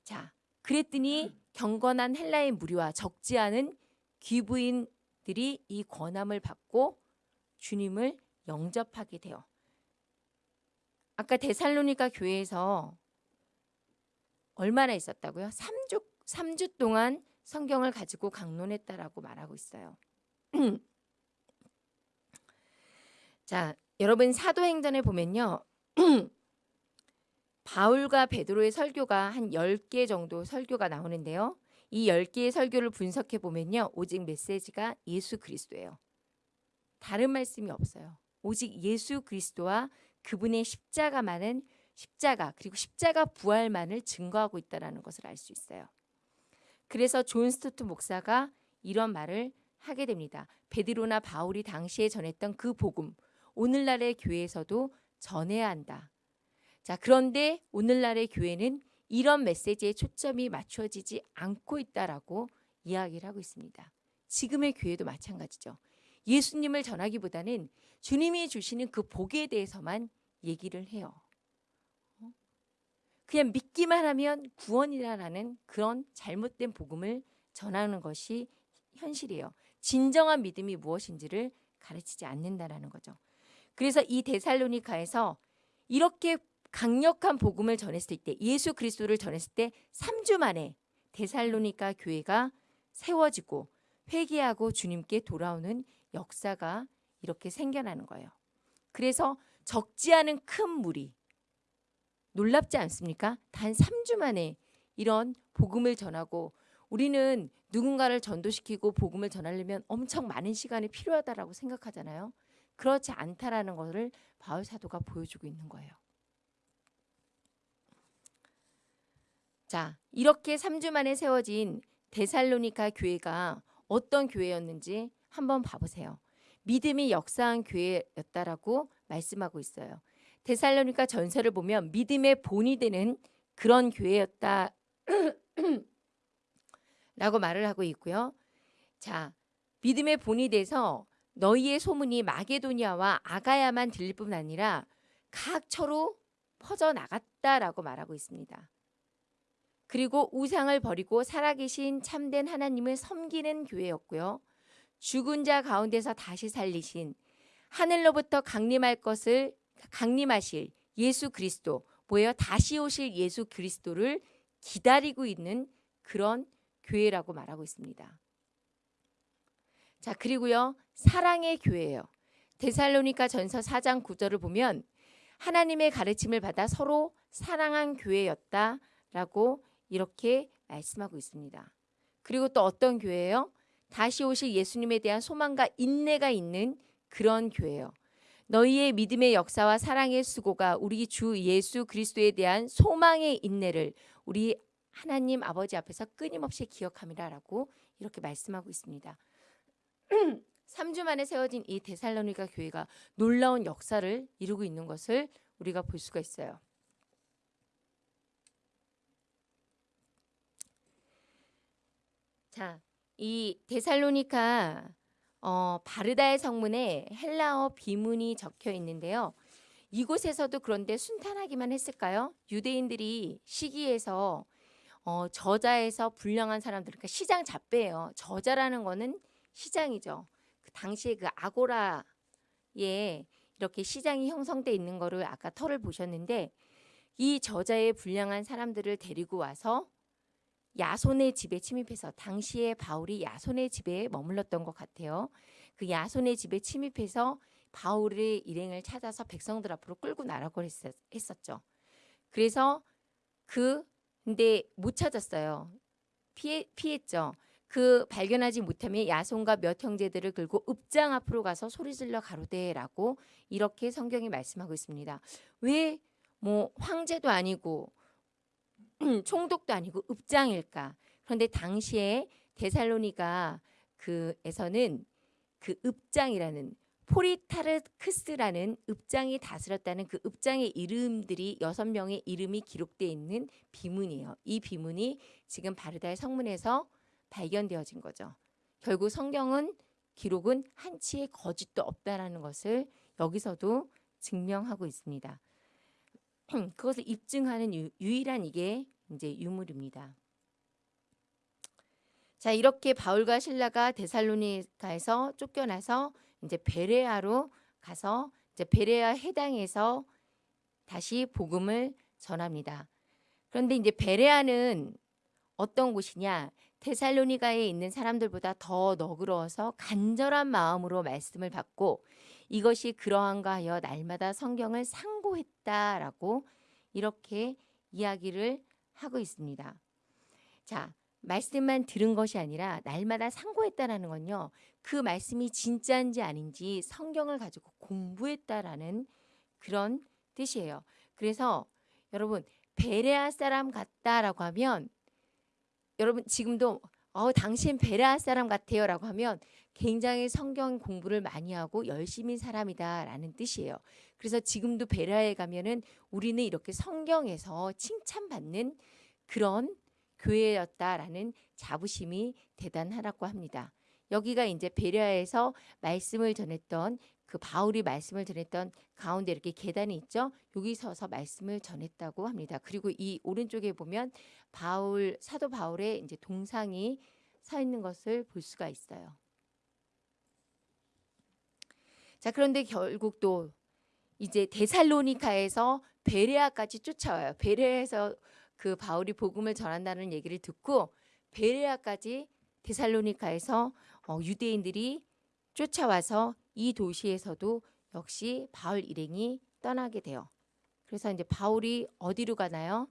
자, 그랬더니 경건한 헬라의 무리와 적지 않은 귀부인들이 이 권함을 받고 주님을 영접하게 돼요. 아까 데살로니가 교회에서 얼마나 있었다고요? 3주 3주 동안 성경을 가지고 강론했다라고 말하고 있어요. *clears throat* 자, 여러분 사도행전에 보면요. *clears throat* 바울과 베드로의 설교가 한 10개 정도 설교가 나오는데요. 이 10개의 설교를 분석해 보면요. 오직 메시지가 예수 그리스도예요. 다른 말씀이 없어요. 오직 예수 그리스도와 그분의 십자가만은 십자가 그리고 십자가 부활만을 증거하고 있다라는 것을 알 수 있어요. 그래서 존 스토트 목사가 이런 말을 하게 됩니다. 베드로나 바울이 당시에 전했던 그 복음 오늘날의 교회에서도 전해야 한다. 자, 그런데 오늘날의 교회는 이런 메시지에 초점이 맞춰지지 않고 있다라고 이야기를 하고 있습니다. 지금의 교회도 마찬가지죠. 예수님을 전하기보다는 주님이 주시는 그 복에 대해서만 얘기를 해요. 어? 그냥 믿기만 하면 구원이라는 그런 잘못된 복음을 전하는 것이 현실이에요. 진정한 믿음이 무엇인지를 가르치지 않는다라는 거죠. 그래서 이 데살로니카에서 이렇게 강력한 복음을 전했을 때 예수 그리스도를 전했을 때 3주 만에 데살로니카 교회가 세워지고 회개하고 주님께 돌아오는 역사가 이렇게 생겨나는 거예요. 그래서 적지 않은 큰 무리 놀랍지 않습니까? 단 3주 만에 이런 복음을 전하고 우리는 누군가를 전도시키고 복음을 전하려면 엄청 많은 시간이 필요하다라고 생각하잖아요. 그렇지 않다라는 것을 바울 사도가 보여주고 있는 거예요. 자, 이렇게 3주 만에 세워진 데살로니카 교회가 어떤 교회였는지 한번 봐보세요. 믿음이 역사한 교회였다라고 말씀하고 있어요. 데살로니카 전설을 보면 믿음의 본이 되는 그런 교회였다 *clears throat* 라고 말을 하고 있고요. 자, 믿음의 본이 돼서 너희의 소문이 마게도니아와 아가야만 들릴 뿐 아니라 각처로 퍼져 나갔다라고 말하고 있습니다. 그리고 우상을 버리고 살아계신 참된 하나님을 섬기는 교회였고요. 죽은 자 가운데서 다시 살리신 하늘로부터 강림할 것을 강림하실 예수 그리스도 뭐예요? 다시 오실 예수 그리스도를 기다리고 있는 그런 교회라고 말하고 있습니다. 자, 그리고요. 사랑의 교회예요. 데살로니가 전서 4장 9절을 보면 하나님의 가르침을 받아 서로 사랑한 교회였다라고 이렇게 말씀하고 있습니다. 그리고 또 어떤 교회예요? 다시 오실 예수님에 대한 소망과 인내가 있는 그런 교회예요. 너희의 믿음의 역사와 사랑의 수고가 우리 주 예수 그리스도에 대한 소망의 인내를 우리 하나님 아버지 앞에서 끊임없이 기억함이라라고 이렇게 말씀하고 있습니다. *clears throat* 3주 만에 세워진 이 데살로니가 교회가 놀라운 역사를 이루고 있는 것을 우리가 볼 수가 있어요. 자, 이 데살로니카 어, 바르다의 성문에 헬라어 비문이 적혀 있는데요. 이곳에서도 그런데 순탄하기만 했을까요? 유대인들이 시기에서 어, 저자에서 불량한 사람들, 그러니까 시장 잡배예요. 저자라는 거는 시장이죠. 그 당시에 그 아고라에 이렇게 시장이 형성돼 있는 거를 아까 털을 보셨는데 이 저자의 불량한 사람들을 데리고 와서 야손의 집에 침입해서 당시에 바울이 야손의 집에 머물렀던 것 같아요. 그 야손의 집에 침입해서 바울의 일행을 찾아서 백성들 앞으로 끌고 나라고 했었죠. 그래서 그 근데 못 찾았어요. 피해 피했죠. 그 발견하지 못하면 야손과 몇 형제들을 끌고 읍장 앞으로 가서 소리질러 가로되라고 이렇게 성경이 말씀하고 있습니다. 왜 뭐 황제도 아니고 *clears throat* 총독도 아니고 읍장일까? 그런데 당시에 데살로니가 그에서는 그 읍장이라는 포리타르크스라는 읍장이 다스렸다는 그 읍장의 이름들이 여섯 명의 이름이 기록되어 있는 비문이에요. 이 비문이 지금 바르다의 성문에서 발견되어진 거죠. 결국 성경은 기록은 한치의 거짓도 없다라는 것을 여기서도 증명하고 있습니다. 그것을 입증하는 유, 유일한 이게 이제 유물입니다. 자 이렇게 바울과 신라가 데살로니가에서 쫓겨나서 이제 베레아로 가서 이제 베레아 해당에서 다시 복음을 전합니다. 그런데 이제 베레아는 어떤 곳이냐? 테살로니가에 있는 사람들보다 더 너그러워서 간절한 마음으로 말씀을 받고 이것이 그러한가 하여 날마다 성경을 상고했다라고 이렇게 이야기를 하고 있습니다. 자, 말씀만 들은 것이 아니라 날마다 상고했다라는 건요. 그 말씀이 진짜인지 아닌지 성경을 가지고 공부했다라는 그런 뜻이에요. 그래서 여러분 베레아 사람 같다라고 하면 여러분 지금도 어 당신 베레아 사람 같아요라고 하면 굉장히 성경 공부를 많이 하고 열심히 사람이다라는 뜻이에요. 그래서 지금도 베레아에 가면은 우리는 이렇게 성경에서 칭찬받는 그런 교회였다라는 자부심이 대단하다고 합니다. 여기가 이제 베레아에서 말씀을 전했던 그 바울이 말씀을 전했던 가운데 이렇게 계단이 있죠. 여기 서서 말씀을 전했다고 합니다. 그리고 이 오른쪽에 보면 바울 사도 바울의 이제 동상이 서 있는 것을 볼 수가 있어요. 자, 그런데 결국 또 이제 데살로니카에서 베레아까지 쫓아와요. 베레아에서 그 바울이 복음을 전한다는 얘기를 듣고 베레아까지 데살로니카에서 어, 유대인들이 쫓아와서 이 도시에서도 역시 바울 일행이 떠나게 돼요. 그래서 이제 바울이 어디로 가나요?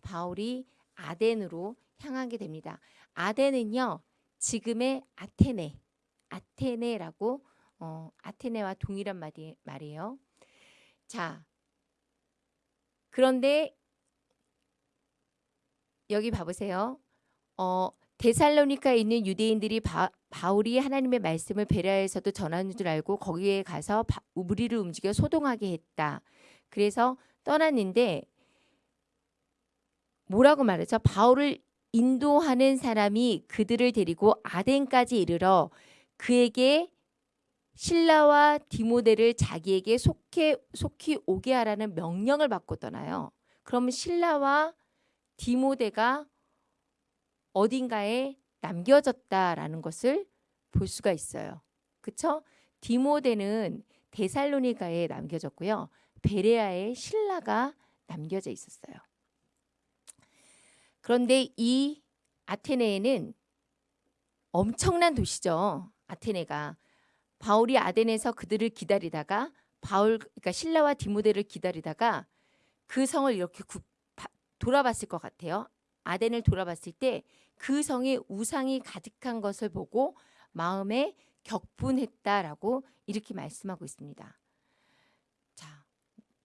바울이 아덴으로 향하게 됩니다. 아덴은요 지금의 아테네, 아테네라고 어, 아테네와 동일한 말이, 말이에요. 자, 그런데 여기 봐보세요. 어, 데살로니카에 있는 유대인들이 바, 바울이 하나님의 말씀을 베레아에서도 전하는 줄 알고 거기에 가서 바, 무리를 움직여 소동하게 했다. 그래서 떠났는데 뭐라고 말하죠? 바울을 인도하는 사람이 그들을 데리고 아덴까지 이르러 그에게 신라와 디모데를 자기에게 속해 속히 오게 하라는 명령을 받고 떠나요. 그러면 신라와 디모데가 어딘가에 남겨졌다라는 것을 볼 수가 있어요. 그쵸? 디모데는 데살로니가에 남겨졌고요. 베레아에 신라가 남겨져 있었어요. 그런데 이 아테네에는 엄청난 도시죠. 아테네가 바울이 아덴에서 그들을 기다리다가 바울 그러니까 신라와 디모데를 기다리다가 그 성을 이렇게 구, 바, 돌아봤을 것 같아요. 아덴을 돌아봤을 때 그 성에 우상이 가득한 것을 보고 마음에 격분했다라고 이렇게 말씀하고 있습니다. 자,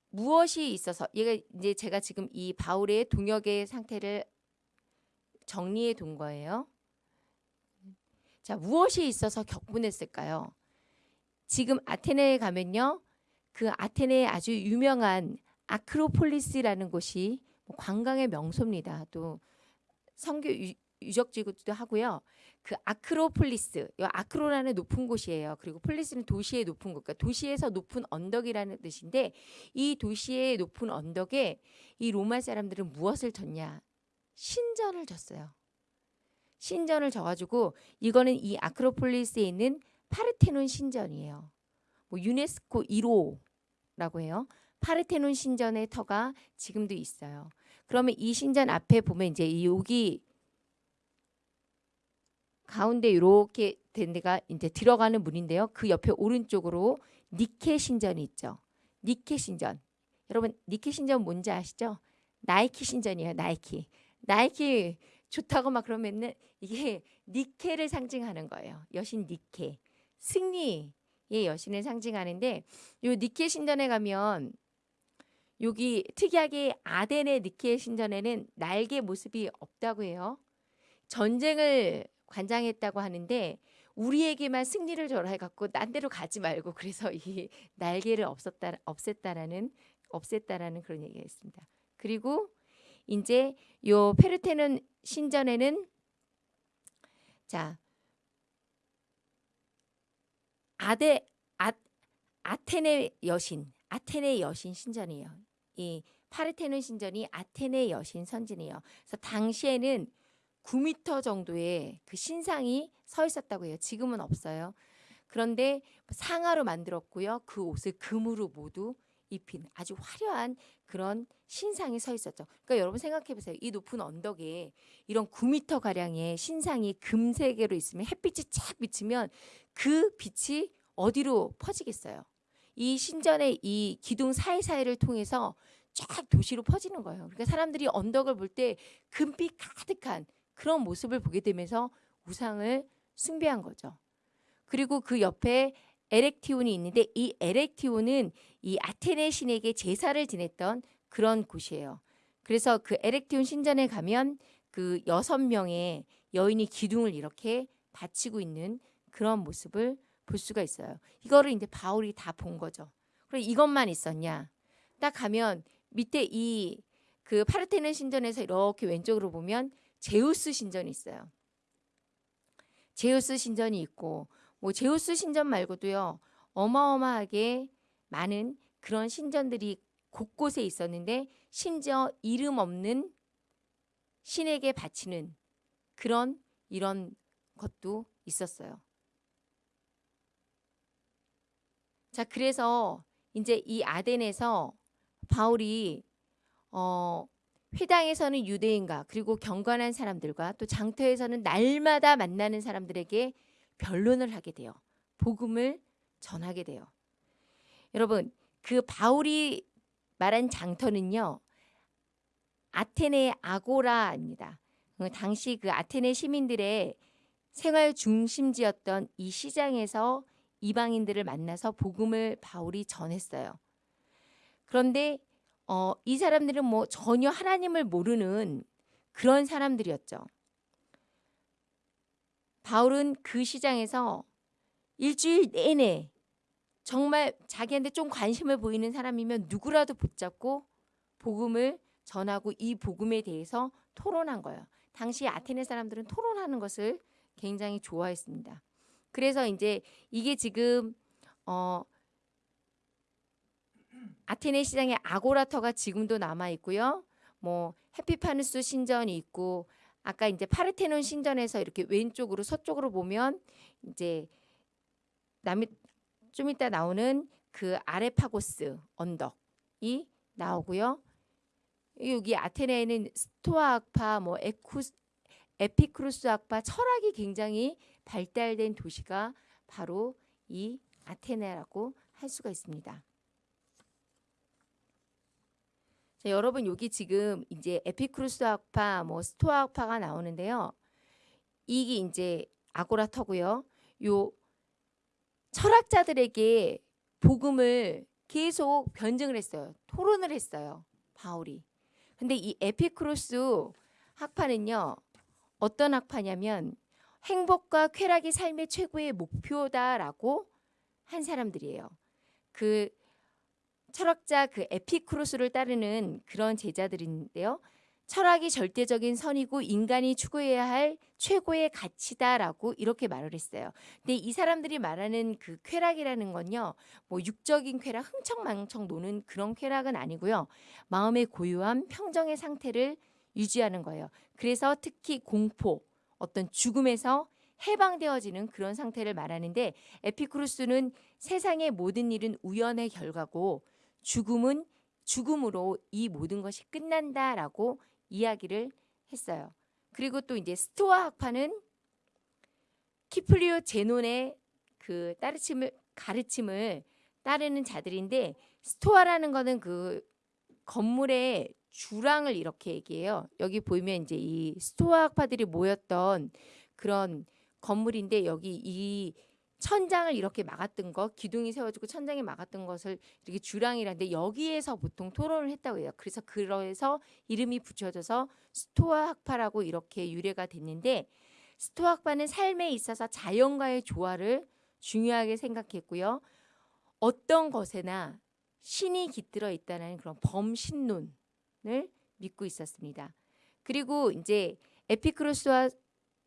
무엇이 있어서 얘가 이제 제가 지금 이 바울의 동역의 상태를 정리해 둔 거예요. 자, 무엇이 있어서 격분했을까요? 지금 아테네에 가면요. 그 아테네의 아주 유명한 아크로폴리스라는 곳이 뭐 관광의 명소입니다. 또 성교 유적지구도 하고요. 그 아크로폴리스, 이 아크로라는 높은 곳이에요. 그리고 폴리스는 도시의 높은 곳, 그러니까 도시에서 높은 언덕이라는 뜻인데 이 도시의 높은 언덕에 이 로마 사람들은 무엇을 졌냐? 신전을 졌어요. 신전을 져가지고 이거는 이 아크로폴리스에 있는 파르테논 신전이에요. 뭐 유네스코 1호라고 해요. 파르테논 신전의 터가 지금도 있어요. 그러면 이 신전 앞에 보면 이제 여기 가운데 이렇게 된 데가 이제 들어가는 문인데요. 그 옆에 오른쪽으로 니케 신전이 있죠. 니케 신전. 여러분 니케 신전 뭔지 아시죠? 나이키 신전이에요. 나이키. 나이키 좋다고 막 그러면은 이게 *laughs* 니케를 상징하는 거예요. 여신 니케. 승리의 여신을 상징하는데 요 니케 신전에 가면 여기 특이하게 아덴의 니케 신전에는 날개 모습이 없다고 해요. 전쟁을 관장했다고 하는데 우리에게만 승리를 절해 갖고 딴 데로 가지 말고 그래서 *laughs* 이 날개를 없었다 없앴다라는 없앴다라는 그런 얘기가 있습니다. 그리고 이제 요 페르테는 신전에는 자 아데 아, 아테네 여신 아테네 여신 신전이에요. 이 파르테논 신전이 아테네 여신 선진이에요. 그래서 당시에는 9미터 정도의 그 신상이 서 있었다고 해요. 지금은 없어요. 그런데 상하로 만들었고요. 그 옷을 금으로 모두 입힌 아주 화려한 그런 신상이 서 있었죠. 그러니까 여러분 생각해 보세요. 이 높은 언덕에 이런 9미터 가량의 신상이 금색으로 있으면 햇빛이 착 비치면 그 빛이 어디로 퍼지겠어요? 이 신전의 이 기둥 사이사이를 통해서 쫙 도시로 퍼지는 거예요. 그러니까 사람들이 언덕을 볼 때 금빛 가득한 그런 모습을 보게 되면서 우상을 숭배한 거죠. 그리고 그 옆에 에렉티온이 있는데 이 에렉티온은 이 아테네 신에게 제사를 지냈던 그런 곳이에요. 그래서 그 에렉티온 신전에 가면 그 여섯 명의 여인이 기둥을 이렇게 받치고 있는 그런 모습을 볼 수가 있어요. 이거를 이제 바울이 다 본 거죠. 그럼 이것만 있었냐? 딱 가면 밑에 이 그 파르테논 신전에서 이렇게 왼쪽으로 보면 제우스 신전이 있어요. 제우스 신전이 있고 뭐 제우스 신전 말고도요. 어마어마하게 많은 그런 신전들이 곳곳에 있었는데 심지어 이름 없는 신에게 바치는 그런 이런 것도 있었어요. 자, 그래서 이제 이 아덴에서 바울이 어 회당에서는 유대인과 그리고 경건한 사람들과 또 장터에서는 날마다 만나는 사람들에게 변론을 하게 돼요. 복음을 전하게 돼요. 여러분, 그 바울이 말한 장터는요. 아테네 아고라입니다. 그 당시 그 아테네 시민들의 생활 중심지였던 이 시장에서 이방인들을 만나서 복음을 바울이 전했어요. 그런데 어, 이 사람들은 뭐 전혀 하나님을 모르는 그런 사람들이었죠. 바울은 그 시장에서 일주일 내내 정말 자기한테 좀 관심을 보이는 사람이면 누구라도 붙잡고 복음을 전하고 이 복음에 대해서 토론한 거예요. 당시 아테네 사람들은 토론하는 것을 굉장히 좋아했습니다. 그래서 이제 이게 지금 어 아테네 시장에 아고라터가 지금도 남아 있고요. 뭐 해피파누스 신전이 있고 아까 이제 파르테논 신전에서 이렇게 왼쪽으로 서쪽으로 보면 이제 남이 좀 이따 나오는 그 아레파고스 언덕이 나오고요. 여기 아테네에는 스토아 학파, 뭐 에쿠스, 에피크루스 학파, 철학이 굉장히 발달된 도시가 바로 이 아테네라고 할 수가 있습니다. 자, 여러분 여기 지금 이제 에피크루스 학파, 뭐 스토아 학파가 나오는데요. 이게 이제 아고라터고요. 요 철학자들에게 복음을 계속 변증을 했어요. 토론을 했어요. 바울이. 근데 이 에피크루스 학파는요. 어떤 학파냐면 행복과 쾌락이 삶의 최고의 목표다라고 한 사람들이에요. 그 철학자 그 에피크루스를 따르는 그런 제자들인데요. 쾌락이 절대적인 선이고 인간이 추구해야 할 최고의 가치다라고 이렇게 말을 했어요. 근데 이 사람들이 말하는 그 쾌락이라는 건요. 뭐 육적인 쾌락, 흥청망청 노는 그런 쾌락은 아니고요. 마음의 고요함, 평정의 상태를 유지하는 거예요. 그래서 특히 공포, 어떤 죽음에서 해방되어지는 그런 상태를 말하는데 에피크루스는 세상의 모든 일은 우연의 결과고 죽음은 죽음으로 이 모든 것이 끝난다라고 이야기를 했어요. 그리고 또 이제 스토아 학파는 키플리오 제논의 그 따르침을 가르침을 따르는 자들인데 스토아라는 거는 그 건물의 주랑을 이렇게 얘기해요. 여기 보이면 이제 이 스토아 학파들이 모였던 그런 건물인데 여기 이 천장을 이렇게 막았던 거 기둥이 세워지고 천장이 막았던 것을 이렇게 주랑이라는데 여기에서 보통 토론을 했다고 해요. 그래서 그래서 이름이 붙여져서 스토아 학파라고 이렇게 유래가 됐는데 스토아 학파는 삶에 있어서 자연과의 조화를 중요하게 생각했고요. 어떤 것에나 신이 깃들어 있다는 그런 범신론을 믿고 있었습니다. 그리고 이제 에피크로스와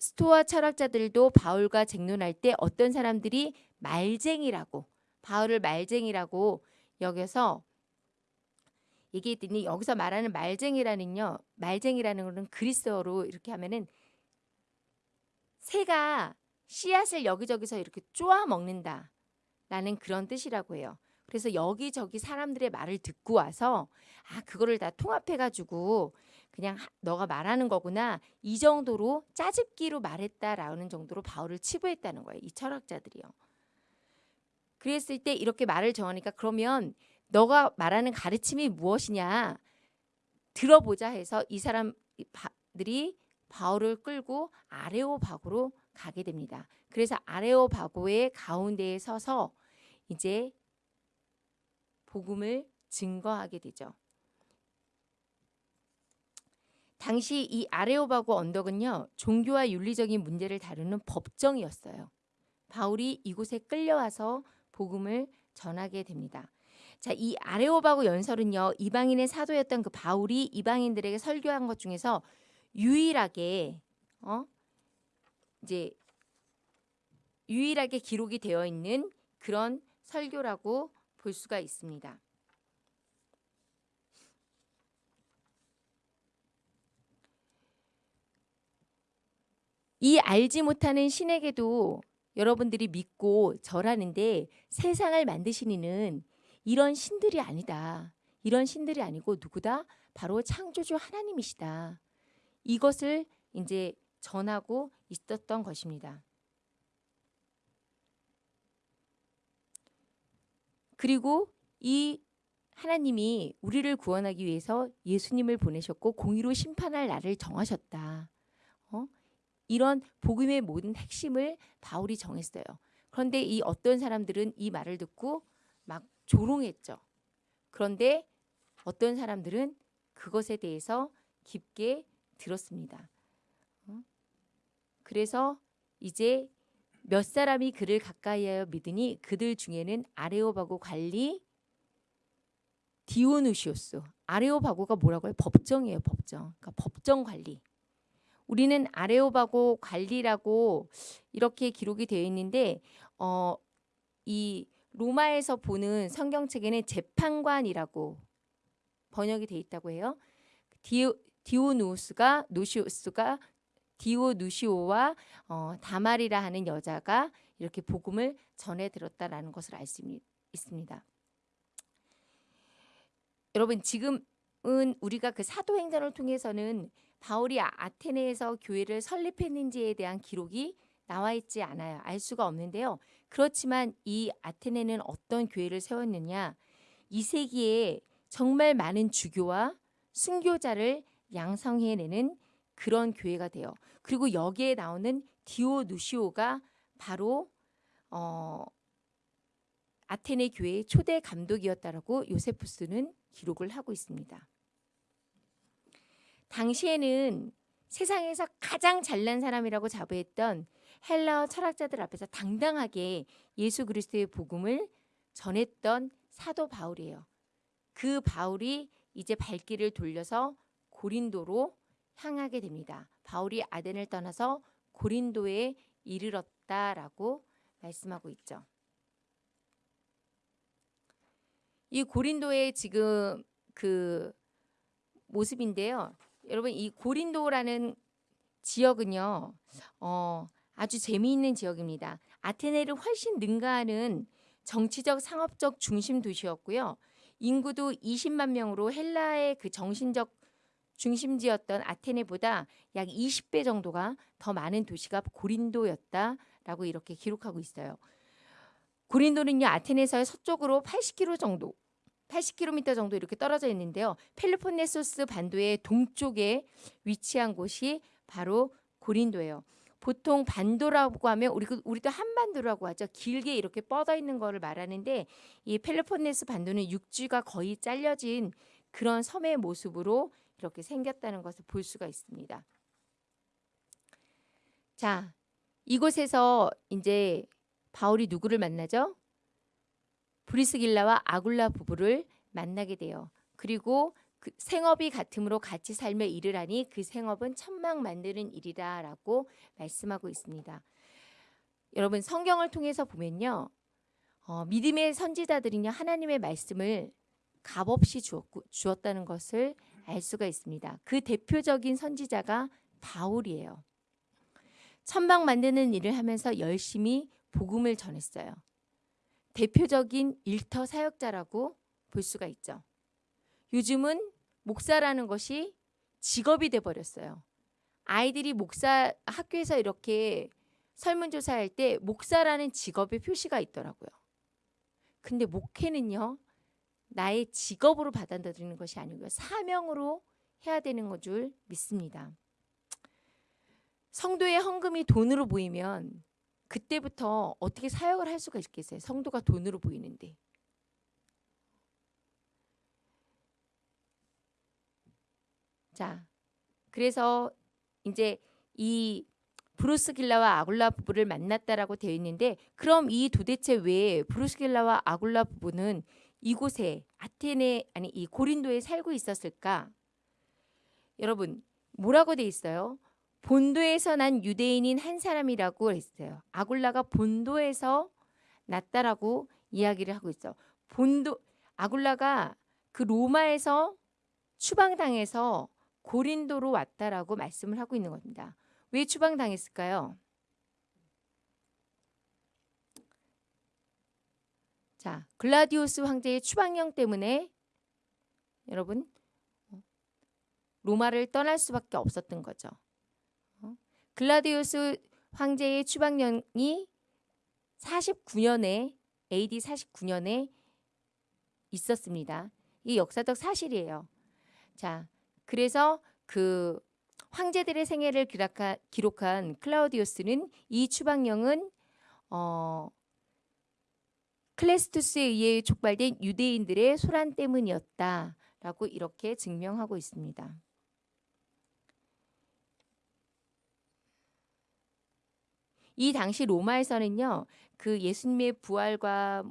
스토아 철학자들도 바울과 쟁론할 때 어떤 사람들이 말쟁이라고 바울을 말쟁이라고 여겨서 얘기했더니 여기서 말하는 말쟁이라는요 말쟁이라는 것은 그리스어로 이렇게 하면은 새가 씨앗을 여기저기서 이렇게 쪼아 먹는다 라는 그런 뜻이라고 해요. 그래서 여기저기 사람들의 말을 듣고 와서 아 그거를 다 통합해 가지고 그냥 너가 말하는 거구나 이 정도로 짜집기로 말했다라는 정도로 바울을 치부했다는 거예요. 이 철학자들이요. 그랬을 때 이렇게 말을 정하니까 그러면 너가 말하는 가르침이 무엇이냐 들어보자 해서 이 사람들이 바울을 끌고 아레오바고로 가게 됩니다. 그래서 아레오바고의 가운데에 서서 이제 복음을 증거하게 되죠. 당시 이 아레오바고 언덕은요 종교와 윤리적인 문제를 다루는 법정이었어요. 바울이 이곳에 끌려와서 복음을 전하게 됩니다. 자, 이 아레오바고 연설은요 이방인의 사도였던 그 바울이 이방인들에게 설교한 것 중에서 유일하게 어 이제 유일하게 기록이 되어 있는 그런 설교라고 볼 수가 있습니다. 이 알지 못하는 신에게도 여러분들이 믿고 절하는데 세상을 만드신 이는 이런 신들이 아니다. 이런 신들이 아니고 누구다? 바로 창조주 하나님이시다. 이것을 이제 전하고 있었던 것입니다. 그리고 이 하나님이 우리를 구원하기 위해서 예수님을 보내셨고 공의로 심판할 날을 정하셨다. 어? 이런 복음의 모든 핵심을 바울이 정했어요. 그런데 이 어떤 사람들은 이 말을 듣고 막 조롱했죠. 그런데 어떤 사람들은 그것에 대해서 깊게 들었습니다. 어? 그래서 이제 몇 사람이 그를 가까이하여 믿으니 그들 중에는 아레오바고 관리 디오누시오스. 아레오바고가 뭐라고 해요? 법정이에요, 법정. 그러니까 법정 관리. 우리는 아레오바고 관리라고 이렇게 기록이 되어 있는데 어, 이 로마에서 보는 성경책에는 재판관이라고 번역이 돼 있다고 해요. 디오, 디오누스가 노시오스가 디오누시오와 어, 다말이라 하는 여자가 이렇게 복음을 전해 들었다라는 것을 알 수 있습니다. 여러분 지금은 우리가 그 사도행전을 통해서는 바울이 아, 아테네에서 교회를 설립했는지에 대한 기록이 나와 있지 않아요. 알 수가 없는데요. 그렇지만 이 아테네는 어떤 교회를 세웠느냐? 2세기에 정말 많은 주교와 순교자를 양성해내는 그런 교회가 돼요. 그리고 여기에 나오는 디오누시오가 바로 어, 아테네 교회의 초대 감독이었다라고 요세푸스는 기록을 하고 있습니다. 당시에는 세상에서 가장 잘난 사람이라고 자부했던 헬라어 철학자들 앞에서 당당하게 예수 그리스도의 복음을 전했던 사도 바울이에요. 그 바울이 이제 발길을 돌려서 고린도로 향하게 됩니다. 바울이 아덴을 떠나서 고린도에 이르렀다라고 말씀하고 있죠. 이 고린도의 지금 그 모습인데요. 여러분 이 고린도라는 지역은요. 어, 아주 재미있는 지역입니다. 아테네를 훨씬 능가하는 정치적 상업적 중심 도시였고요. 인구도 20만 명으로 헬라의 그 정신적 중심지였던 아테네보다 약 20배 정도가 더 많은 도시가 고린도였다라고 이렇게 기록하고 있어요. 고린도는요 아테네에서 서쪽으로 80km 정도 80km 정도 이렇게 떨어져 있는데요. 펠로폰네소스 반도의 동쪽에 위치한 곳이 바로 고린도예요. 보통 반도라고 하면 우리 우리도 한반도라고 하죠. 길게 이렇게 뻗어 있는 거를 말하는데 이 펠로폰네스 반도는 육지가 거의 잘려진 그런 섬의 모습으로 이렇게 생겼다는 것을 볼 수가 있습니다. 자, 이곳에서 이제 바울이 누구를 만나죠? 브리스길라와 아굴라 부부를 만나게 돼요. 그리고 그 생업이 같음으로 같이 삶에 일을 하니 그 생업은 천막 만드는 일이다라고 말씀하고 있습니다. 여러분 성경을 통해서 보면요. 어, 믿음의 선지자들은요 하나님의 말씀을 값없이 주었고, 주었다는 것을 알 수가 있습니다. 그 대표적인 선지자가 바울이에요. 천막 만드는 일을 하면서 열심히 복음을 전했어요. 대표적인 일터 사역자라고 볼 수가 있죠. 요즘은 목사라는 것이 직업이 돼 버렸어요. 아이들이 목사 학교에서 이렇게 설문조사할 때 목사라는 직업의 표시가 있더라고요. 근데 목회는요. 나의 직업으로 받아들이는 것이 아니고요. 사명으로 해야 되는 것 줄 믿습니다. 성도의 헌금이 돈으로 보이면 그때부터 어떻게 사역을 할 수가 있겠어요? 성도가 돈으로 보이는데. 자, 그래서 이제 이 브루스길라와 아굴라 부부를 만났다라고 되어 있는데 그럼 이 도대체 왜 브루스길라와 아굴라 부부는 이곳에 아테네 아니 이 고린도에 살고 있었을까? 여러분 뭐라고 돼 있어요? 본도에서 난 유대인인 한 사람이라고 했어요. 아굴라가 본도에서 났다라고 이야기를 하고 있어. 본도 아굴라가 그 로마에서 추방당해서 고린도로 왔다라고 말씀을 하고 있는 겁니다. 왜 추방당했을까요? 자, 글라디오스 황제의 추방령 때문에 여러분 로마를 떠날 수밖에 없었던 거죠. 어? 글라디오스 황제의 추방령이 49년에 AD 49년에 있었습니다. 이 역사적 사실이에요. 자, 그래서 그 황제들의 생애를 기록한, 기록한 클라우디오스는 이 추방령은 어, 클레스투스에 의해 촉발된 유대인들의 소란 때문이었다라고 이렇게 증명하고 있습니다. 이 당시 로마에서는요, 그 예수님의 부활과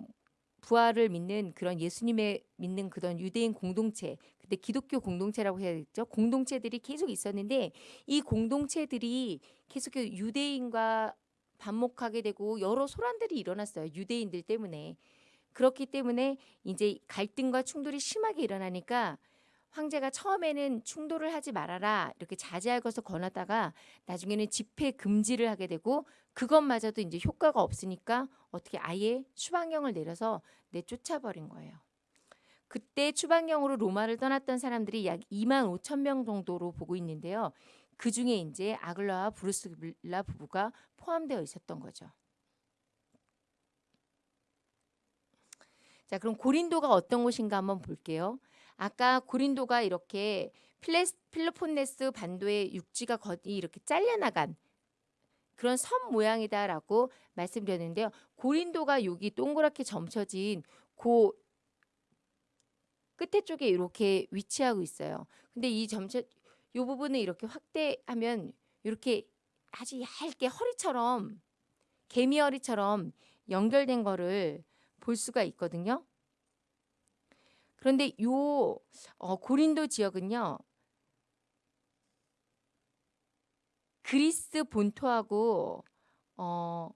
부활을 믿는 그런 예수님의 믿는 그런 유대인 공동체, 그때 기독교 공동체라고 해야겠죠. 공동체들이 계속 있었는데 이 공동체들이 계속 유대인과 반목하게 되고 여러 소란들이 일어났어요. 유대인들 때문에. 그렇기 때문에 이제 갈등과 충돌이 심하게 일어나니까 황제가 처음에는 충돌을 하지 말아라 이렇게 자제할 것을 권하다가 나중에는 집회 금지를 하게 되고 그것마저도 이제 효과가 없으니까 어떻게 아예 추방령을 내려서 내쫓아버린 거예요. 그때 추방령으로 로마를 떠났던 사람들이 약 2만 5천 명 정도로 보고 있는데요. 그 중에 이제 아글라와 브루스라 부부가 포함되어 있었던 거죠. 자, 그럼 고린도가 어떤 곳인가 한번 볼게요. 아까 고린도가 이렇게 필레스, 필로폰네스 반도의 육지가 거의 이렇게 잘려나간 그런 섬 모양이다라고 말씀드렸는데요. 고린도가 여기 동그랗게 점쳐진 고 끝에 쪽에 이렇게 위치하고 있어요. 근데 이 점쳐 이 부분을 이렇게 확대하면 이렇게 아주 얇게 허리처럼 개미 허리처럼 연결된 거를 볼 수가 있거든요. 그런데 요 어, 고린도 지역은요. 그리스 본토하고 어,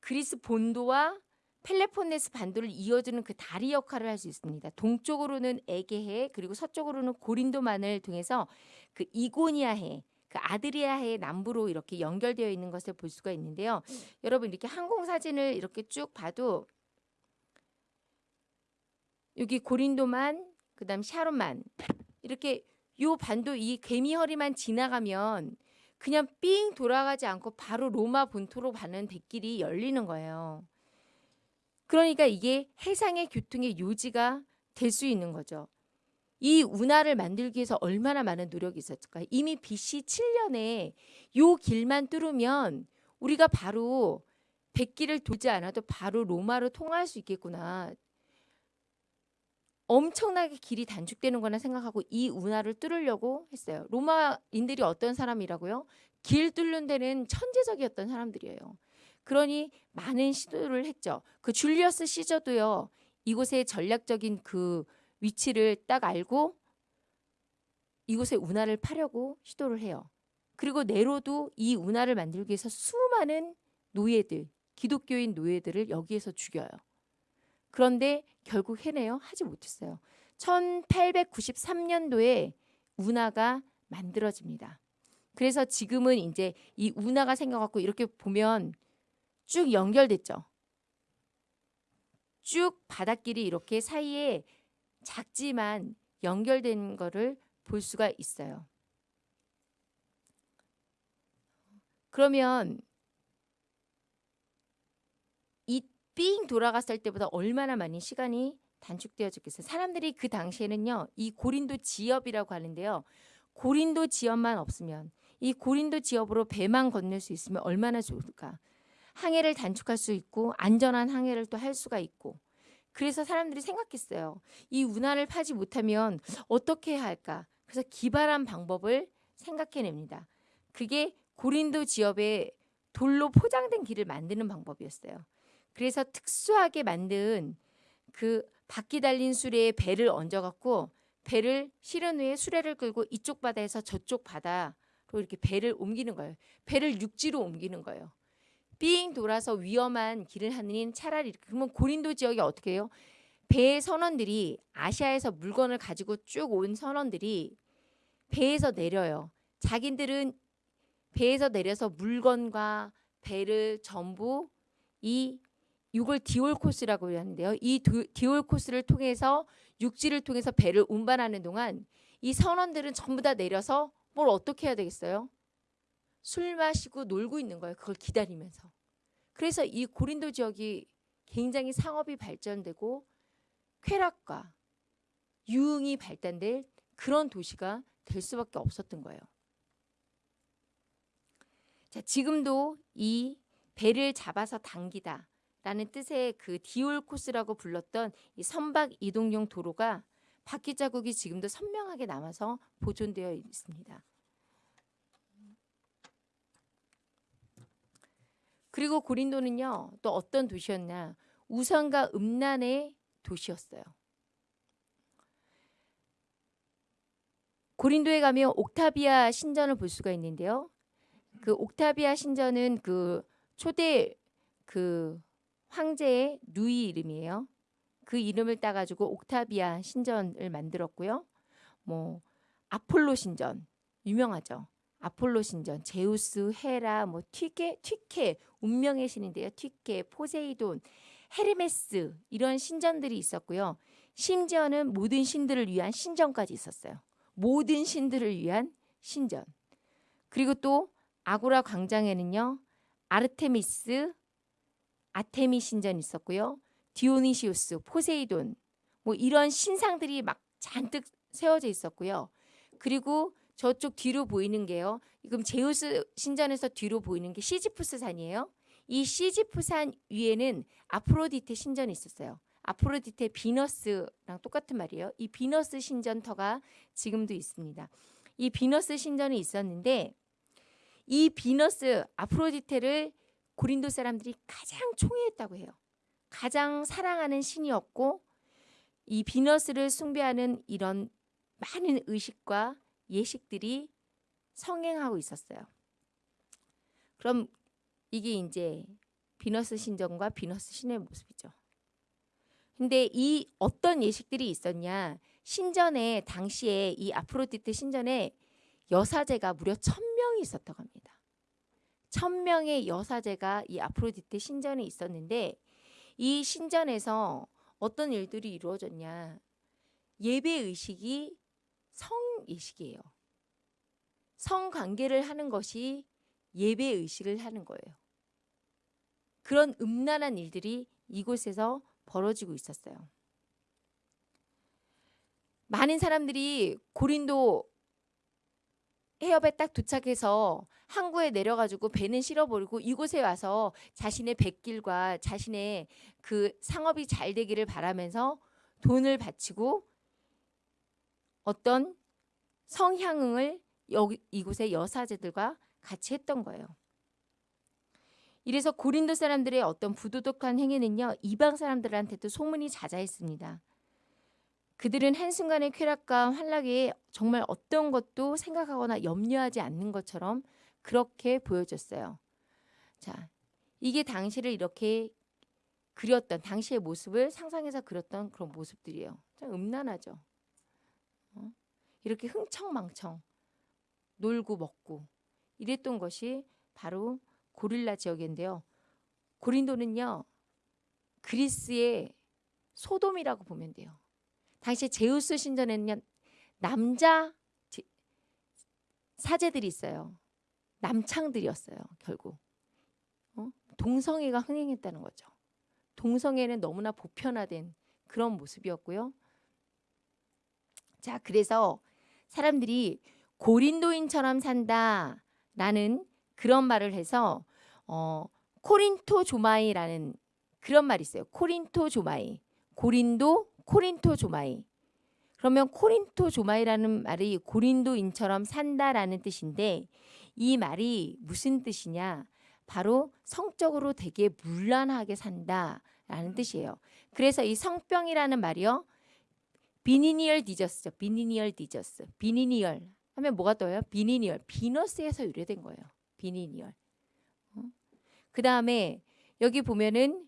그리스 본도와 펠레폰네스 반도를 이어주는 그 다리 역할을 할 수 있습니다. 동쪽으로는 에게해 그리고 서쪽으로는 고린도만을 통해서 그 이고니아해 그 아드리아해 남부로 이렇게 연결되어 있는 것을 볼 수가 있는데요. 여러분 이렇게 항공 사진을 이렇게 쭉 봐도 여기 고린도만 그다음 샤론만 이렇게 요 반도 이 개미 허리만 지나가면 그냥 삥 돌아가지 않고 바로 로마 본토로 가는 대길이 열리는 거예요. 그러니까 이게 해상의 교통의 요지가 될 수 있는 거죠. 이 운하를 만들기 위해서 얼마나 많은 노력이 있었을까? 이미 BC 7년에 요 길만 뚫으면 우리가 바로 백길을 돌지 않아도 바로 로마로 통할 수 있겠구나. 엄청나게 길이 단축되는 거나 생각하고 이 운하를 뚫으려고 했어요. 로마인들이 어떤 사람이라고요? 길 뚫는 데는 천재적이었던 사람들이에요. 그러니 많은 시도를 했죠. 그 줄리어스 시저도요. 이곳의 전략적인 그 위치를 딱 알고 이곳에 운하를 파려고 시도를 해요. 그리고 네로도 이 운하를 만들기 위해서 수많은 노예들, 기독교인 노예들을 여기에서 죽여요. 그런데 결국 해내요? 하지 못했어요. 1893년도에 운하가 만들어집니다. 그래서 지금은 이제 이 운하가 생겨갖고 이렇게 보면 쭉 연결됐죠. 쭉 바닷길이 이렇게 사이에 작지만 연결된 거를 볼 수가 있어요. 그러면 삥 돌아갔을 때보다 얼마나 많이 시간이 단축되어졌겠어요. 사람들이 그 당시에는요. 이 고린도 지엽이라고 하는데요. 고린도 지엽만 없으면 이 고린도 지역으로 배만 건널 수 있으면 얼마나 좋을까? 항해를 단축할 수 있고 안전한 항해를 또 할 수가 있고 그래서 사람들이 생각했어요. 이 운하를 파지 못하면 어떻게 해야 할까? 그래서 기발한 방법을 생각해냅니다. 그게 고린도 지역에 돌로 포장된 길을 만드는 방법이었어요. 그래서 특수하게 만든 그 바퀴 달린 수레에 배를 얹어갖고 배를 실은 후에 수레를 끌고 이쪽 바다에서 저쪽 바다로 이렇게 배를 옮기는 거예요. 배를 육지로 옮기는 거예요. 삥 돌아서 위험한 길을 하느니 차라리. 그러면 고린도 지역이 어떻게 해요? 배의 선원들이 아시아에서 물건을 가지고 쭉 온 선원들이 배에서 내려요. 자기들은 배에서 내려서 물건과 배를 전부 이 이걸 디올 코스라고 하는데요. 이 도- 디올 코스를 통해서 육지를 통해서 배를 운반하는 동안 이 선원들은 전부 다 내려서 뭘 어떻게 해야 되겠어요? 술 마시고 놀고 있는 거예요. 그걸 기다리면서. 그래서 이 고린도 지역이 굉장히 상업이 발전되고 쾌락과 유흥이 발달될 그런 도시가 될 수밖에 없었던 거예요. 자, 지금도 이 배를 잡아서 당기다 라는 뜻의 그 디올 코스라고 불렀던 이 선박 이동용 도로가 바퀴 자국이 지금도 선명하게 남아서 보존되어 있습니다. 그리고 고린도는요 또 어떤 도시였나 우상과 음란의 도시였어요. 고린도에 가면 옥타비아 신전을 볼 수가 있는데요. 그 옥타비아 신전은 그 초대 그 황제의 누이 이름이에요. 그 이름을 따가지고 옥타비아 신전을 만들었고요. 뭐 아폴로 신전 유명하죠. 아폴로 신전, 제우스, 헤라, 뭐 튀케, 튀케 운명의 신인데요. 튀케, 포세이돈, 헤르메스 이런 신전들이 있었고요. 심지어는 모든 신들을 위한 신전까지 있었어요. 모든 신들을 위한 신전. 그리고 또 아고라 광장에는요. 아르테미스, 아테미 신전 있었고요. 디오니시우스, 포세이돈 뭐 이런 신상들이 막 잔뜩 세워져 있었고요. 그리고 저쪽 뒤로 보이는 게요. 지금 제우스 신전에서 뒤로 보이는 게 시지푸스 산이에요. 이 시지푸스 산 위에는 아프로디테 신전이 있었어요. 아프로디테 비너스랑 똑같은 말이에요. 이 비너스 신전터가 지금도 있습니다. 이 비너스 신전이 있었는데 이 비너스 아프로디테를 고린도 사람들이 가장 총애했다고 해요. 가장 사랑하는 신이었고 이 비너스를 숭배하는 이런 많은 의식과 예식들이 성행하고 있었어요. 그럼 이게 이제 비너스 신전과 비너스 신의 모습이죠. 근데 이 어떤 예식들이 있었냐? 신전에 당시에 이 아프로디테 신전에 여사제가 무려 천 명이 있었다고 합니다. 천 명의 여사제가 이 아프로디테 신전에 있었는데 이 신전에서 어떤 일들이 이루어졌냐? 예배 의식이 성 예식이에요. 성 관계를 하는 것이 예배 의식을 하는 거예요. 그런 음란한 일들이 이곳에서 벌어지고 있었어요. 많은 사람들이 고린도 해협에 딱 도착해서 항구에 내려가지고 배는 실어버리고 이곳에 와서 자신의 백길과 자신의 그 상업이 잘 되기를 바라면서 돈을 바치고 어떤 성향응을 여기 이곳의 여사제들과 같이 했던 거예요. 이래서 고린도 사람들의 어떤 부도덕한 행위는요 이방 사람들한테도 소문이 자자했습니다. 그들은 한순간의 쾌락과 환락에 정말 어떤 것도 생각하거나 염려하지 않는 것처럼 그렇게 보여졌어요. 자, 이게 당시를 이렇게 그렸던 당시의 모습을 상상해서 그렸던 그런 모습들이에요. 참 음란하죠. 어? 이렇게 흥청망청 놀고 먹고 이랬던 것이 바로 고릴라 지역인데요. 고린도는요. 그리스의 소돔이라고 보면 돼요. 당시 제우스 신전에는 남자 사제들이 있어요. 남창들이었어요. 결국 어? 동성애가 흥행했다는 거죠. 동성애는 너무나 보편화된 그런 모습이었고요. 자, 그래서 사람들이 고린도인처럼 산다 나는 그런 말을 해서 어, 코린토 조마이라는 그런 말이 있어요. 코린토 조마이. 고린도 코린토 조마이. 그러면 κορινθιάζομαι라는 말이 고린도인처럼 산다라는 뜻인데 이 말이 무슨 뜻이냐? 바로 성적으로 되게 문란하게 산다라는 뜻이에요. 그래서 이 성병이라는 말이요. venereal disease죠. venereal disease. venereal 하면 뭐가 떠요? venereal. 비너스에서 유래된 거예요. venereal. 어? 그 다음에 여기 보면은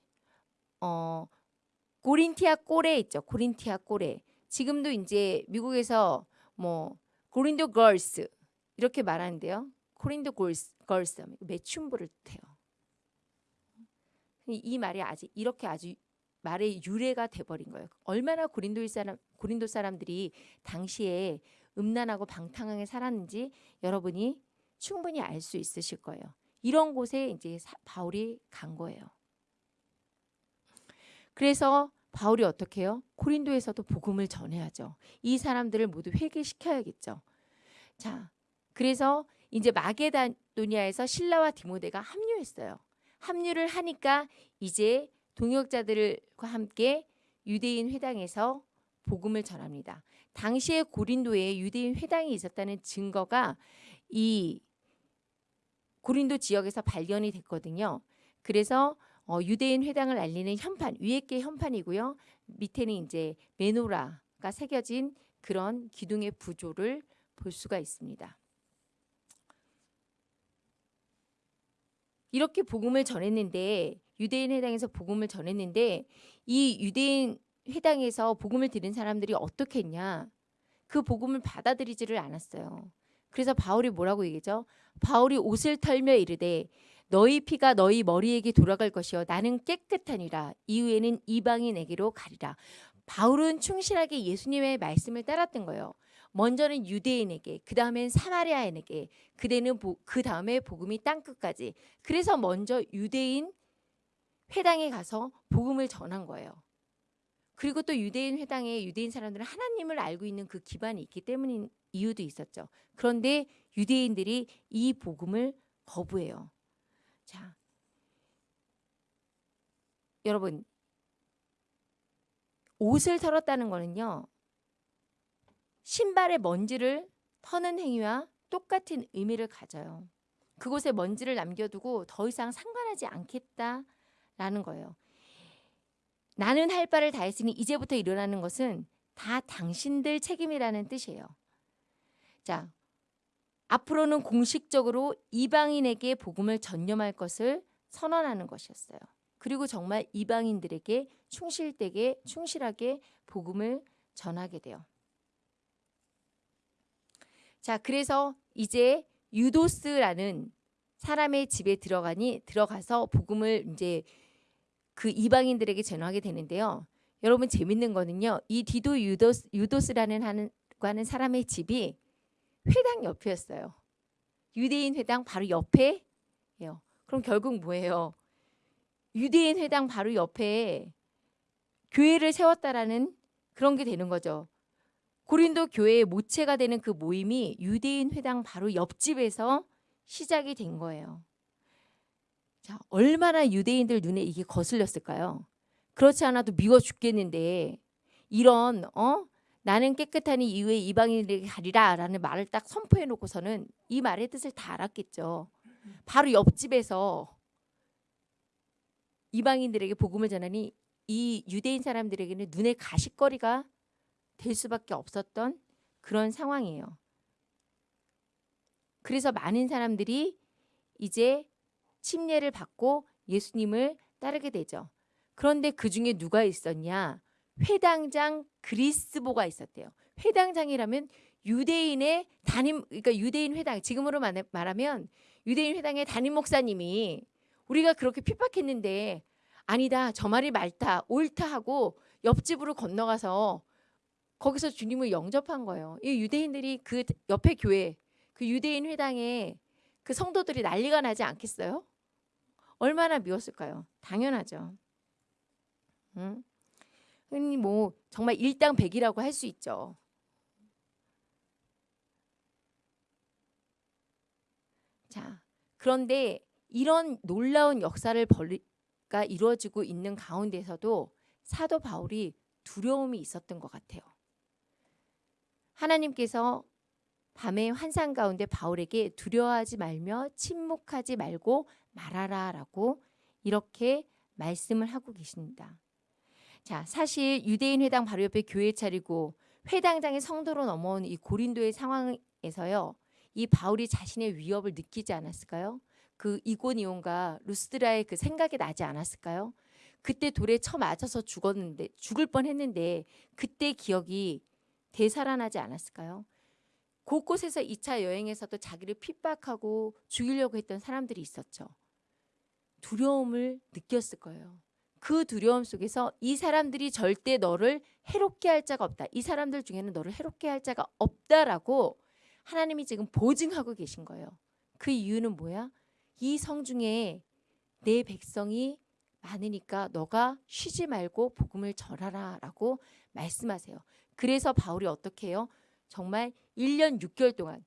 어 고린티아 꼬레 있죠. 고린티아 꼬레. 지금도 이제 미국에서 뭐 고린도 걸스 이렇게 말하는데요. 코린도 걸스 걸스 매춘부를 뜻해요. 이 말이 아직 이렇게 아주 말의 유래가 돼버린 거예요. 얼마나 고린도 사람 고린도 사람들이 당시에 음란하고 방탕하게 살았는지 여러분이 충분히 알 수 있으실 거예요. 이런 곳에 이제 바울이 간 거예요. 그래서 바울이 어떻게 해요? 고린도에서도 복음을 전해야죠. 이 사람들을 모두 회개시켜야겠죠. 자, 그래서 이제 마게다노니아에서 신라와 디모데가 합류했어요. 합류를 하니까 이제 동역자들과 함께 유대인 회당에서 복음을 전합니다. 당시에 고린도에 유대인 회당이 있었다는 증거가 이 고린도 지역에서 발견이 됐거든요. 그래서 어, 유대인 회당을 알리는 현판 위에 게 현판이고요. 밑에는 이제 메노라가 새겨진 그런 기둥의 부조를 볼 수가 있습니다. 이렇게 복음을 전했는데 유대인 회당에서 복음을 전했는데 이 유대인 회당에서 복음을 들은 사람들이 어떻게 했냐? 그 복음을 받아들이지를 않았어요. 그래서 바울이 뭐라고 얘기죠? 바울이 옷을 털며 이르되 너희 피가 너희 머리에게 돌아갈 것이요 나는 깨끗하니라 이후에는 이방인에게로 가리라. 바울은 충실하게 예수님의 말씀을 따랐던 거예요. 먼저는 유대인에게, 그 다음엔 사마리아인에게, 그대는 그 다음에 복음이 땅 끝까지. 그래서 먼저 유대인 회당에 가서 복음을 전한 거예요. 그리고 또 유대인 회당에 유대인 사람들은 하나님을 알고 있는 그 기반이 있기 때문인 이유도 있었죠. 그런데 유대인들이 이 복음을 거부해요. 자, 여러분 옷을 털었다는 거는요. 신발의 먼지를 터는 행위와 똑같은 의미를 가져요. 그곳에 먼지를 남겨두고 더 이상 상관하지 않겠다라는 거예요. 나는 할 바를 다 했으니 이제부터 일어나는 것은 다 당신들 책임이라는 뜻이에요. 자, 앞으로는 공식적으로 이방인에게 복음을 전념할 것을 선언하는 것이었어요. 그리고 정말 이방인들에게 충실되게 충실하게 복음을 전하게 돼요. 자, 그래서 이제 유도스라는 사람의 집에 들어가니 들어가서 복음을 이제 그 이방인들에게 전하게 되는데요. 여러분 재밌는 거는요. 이 디도 유도스, 유도스라는 하는, 하는 사람의 집이 회당 옆이었어요. 유대인 회당 바로 옆에요. 그럼 결국 뭐예요? 유대인 회당 바로 옆에 교회를 세웠다라는 그런 게 되는 거죠. 고린도 교회의 모체가 되는 그 모임이 유대인 회당 바로 옆집에서 시작이 된 거예요. 자, 얼마나 유대인들 눈에 이게 거슬렸을까요? 그렇지 않아도 미워 죽겠는데 이런 어 나는 깨끗하니 이후에 이방인에게 가리라 라는 말을 딱 선포해 놓고서는 이 말의 뜻을 다 알았겠죠. 바로 옆집에서 이방인들에게 복음을 전하니 이 유대인 사람들에게는 눈에 가시거리가 될 수밖에 없었던 그런 상황이에요. 그래서 많은 사람들이 이제 침례를 받고 예수님을 따르게 되죠. 그런데 그 중에 누가 있었냐? 회당장 그리스보가 있었대요. 회당장이라면 유대인의 담임 그러니까 유대인 회당 지금으로 말하면 유대인 회당의 담임 목사님이 우리가 그렇게 핍박했는데 아니다 저 말이 맞다 옳다 하고 옆집으로 건너가서 거기서 주님을 영접한 거예요. 이 유대인들이 그 옆에 교회 그 유대인 회당에 그 성도들이 난리가 나지 않겠어요? 얼마나 미웠을까요? 당연하죠. 응? 흔히 뭐 정말 일당 백이라고 할 수 있죠. 자, 그런데 이런 놀라운 역사를 벌가 이루어지고 있는 가운데서도 사도 바울이 두려움이 있었던 것 같아요. 하나님께서 밤의 환상 가운데 바울에게 두려워하지 말며 침묵하지 말고 말하라라고 이렇게 말씀을 하고 계십니다. 자, 사실 유대인 회당 바로 옆에 교회 차리고 회당장의 성도로 넘어온 이 고린도의 상황에서요. 이 바울이 자신의 위협을 느끼지 않았을까요? 그 이고니온과 루스드라의 그 생각이 나지 않았을까요? 그때 돌에 쳐 맞아서 죽었는데 죽을 뻔했는데 그때 기억이 되살아나지 않았을까요? 곳곳에서 2차 여행에서도 자기를 핍박하고 죽이려고 했던 사람들이 있었죠. 두려움을 느꼈을 거예요. 그 두려움 속에서 이 사람들이 절대 너를 해롭게 할 자가 없다. 이 사람들 중에는 너를 해롭게 할 자가 없다라고 하나님이 지금 보증하고 계신 거예요. 그 이유는 뭐야? 이 성중에 내 백성이 많으니까 너가 쉬지 말고 복음을 전하라 라고 말씀하세요. 그래서 바울이 어떻게 해요? 정말 1년 6개월 동안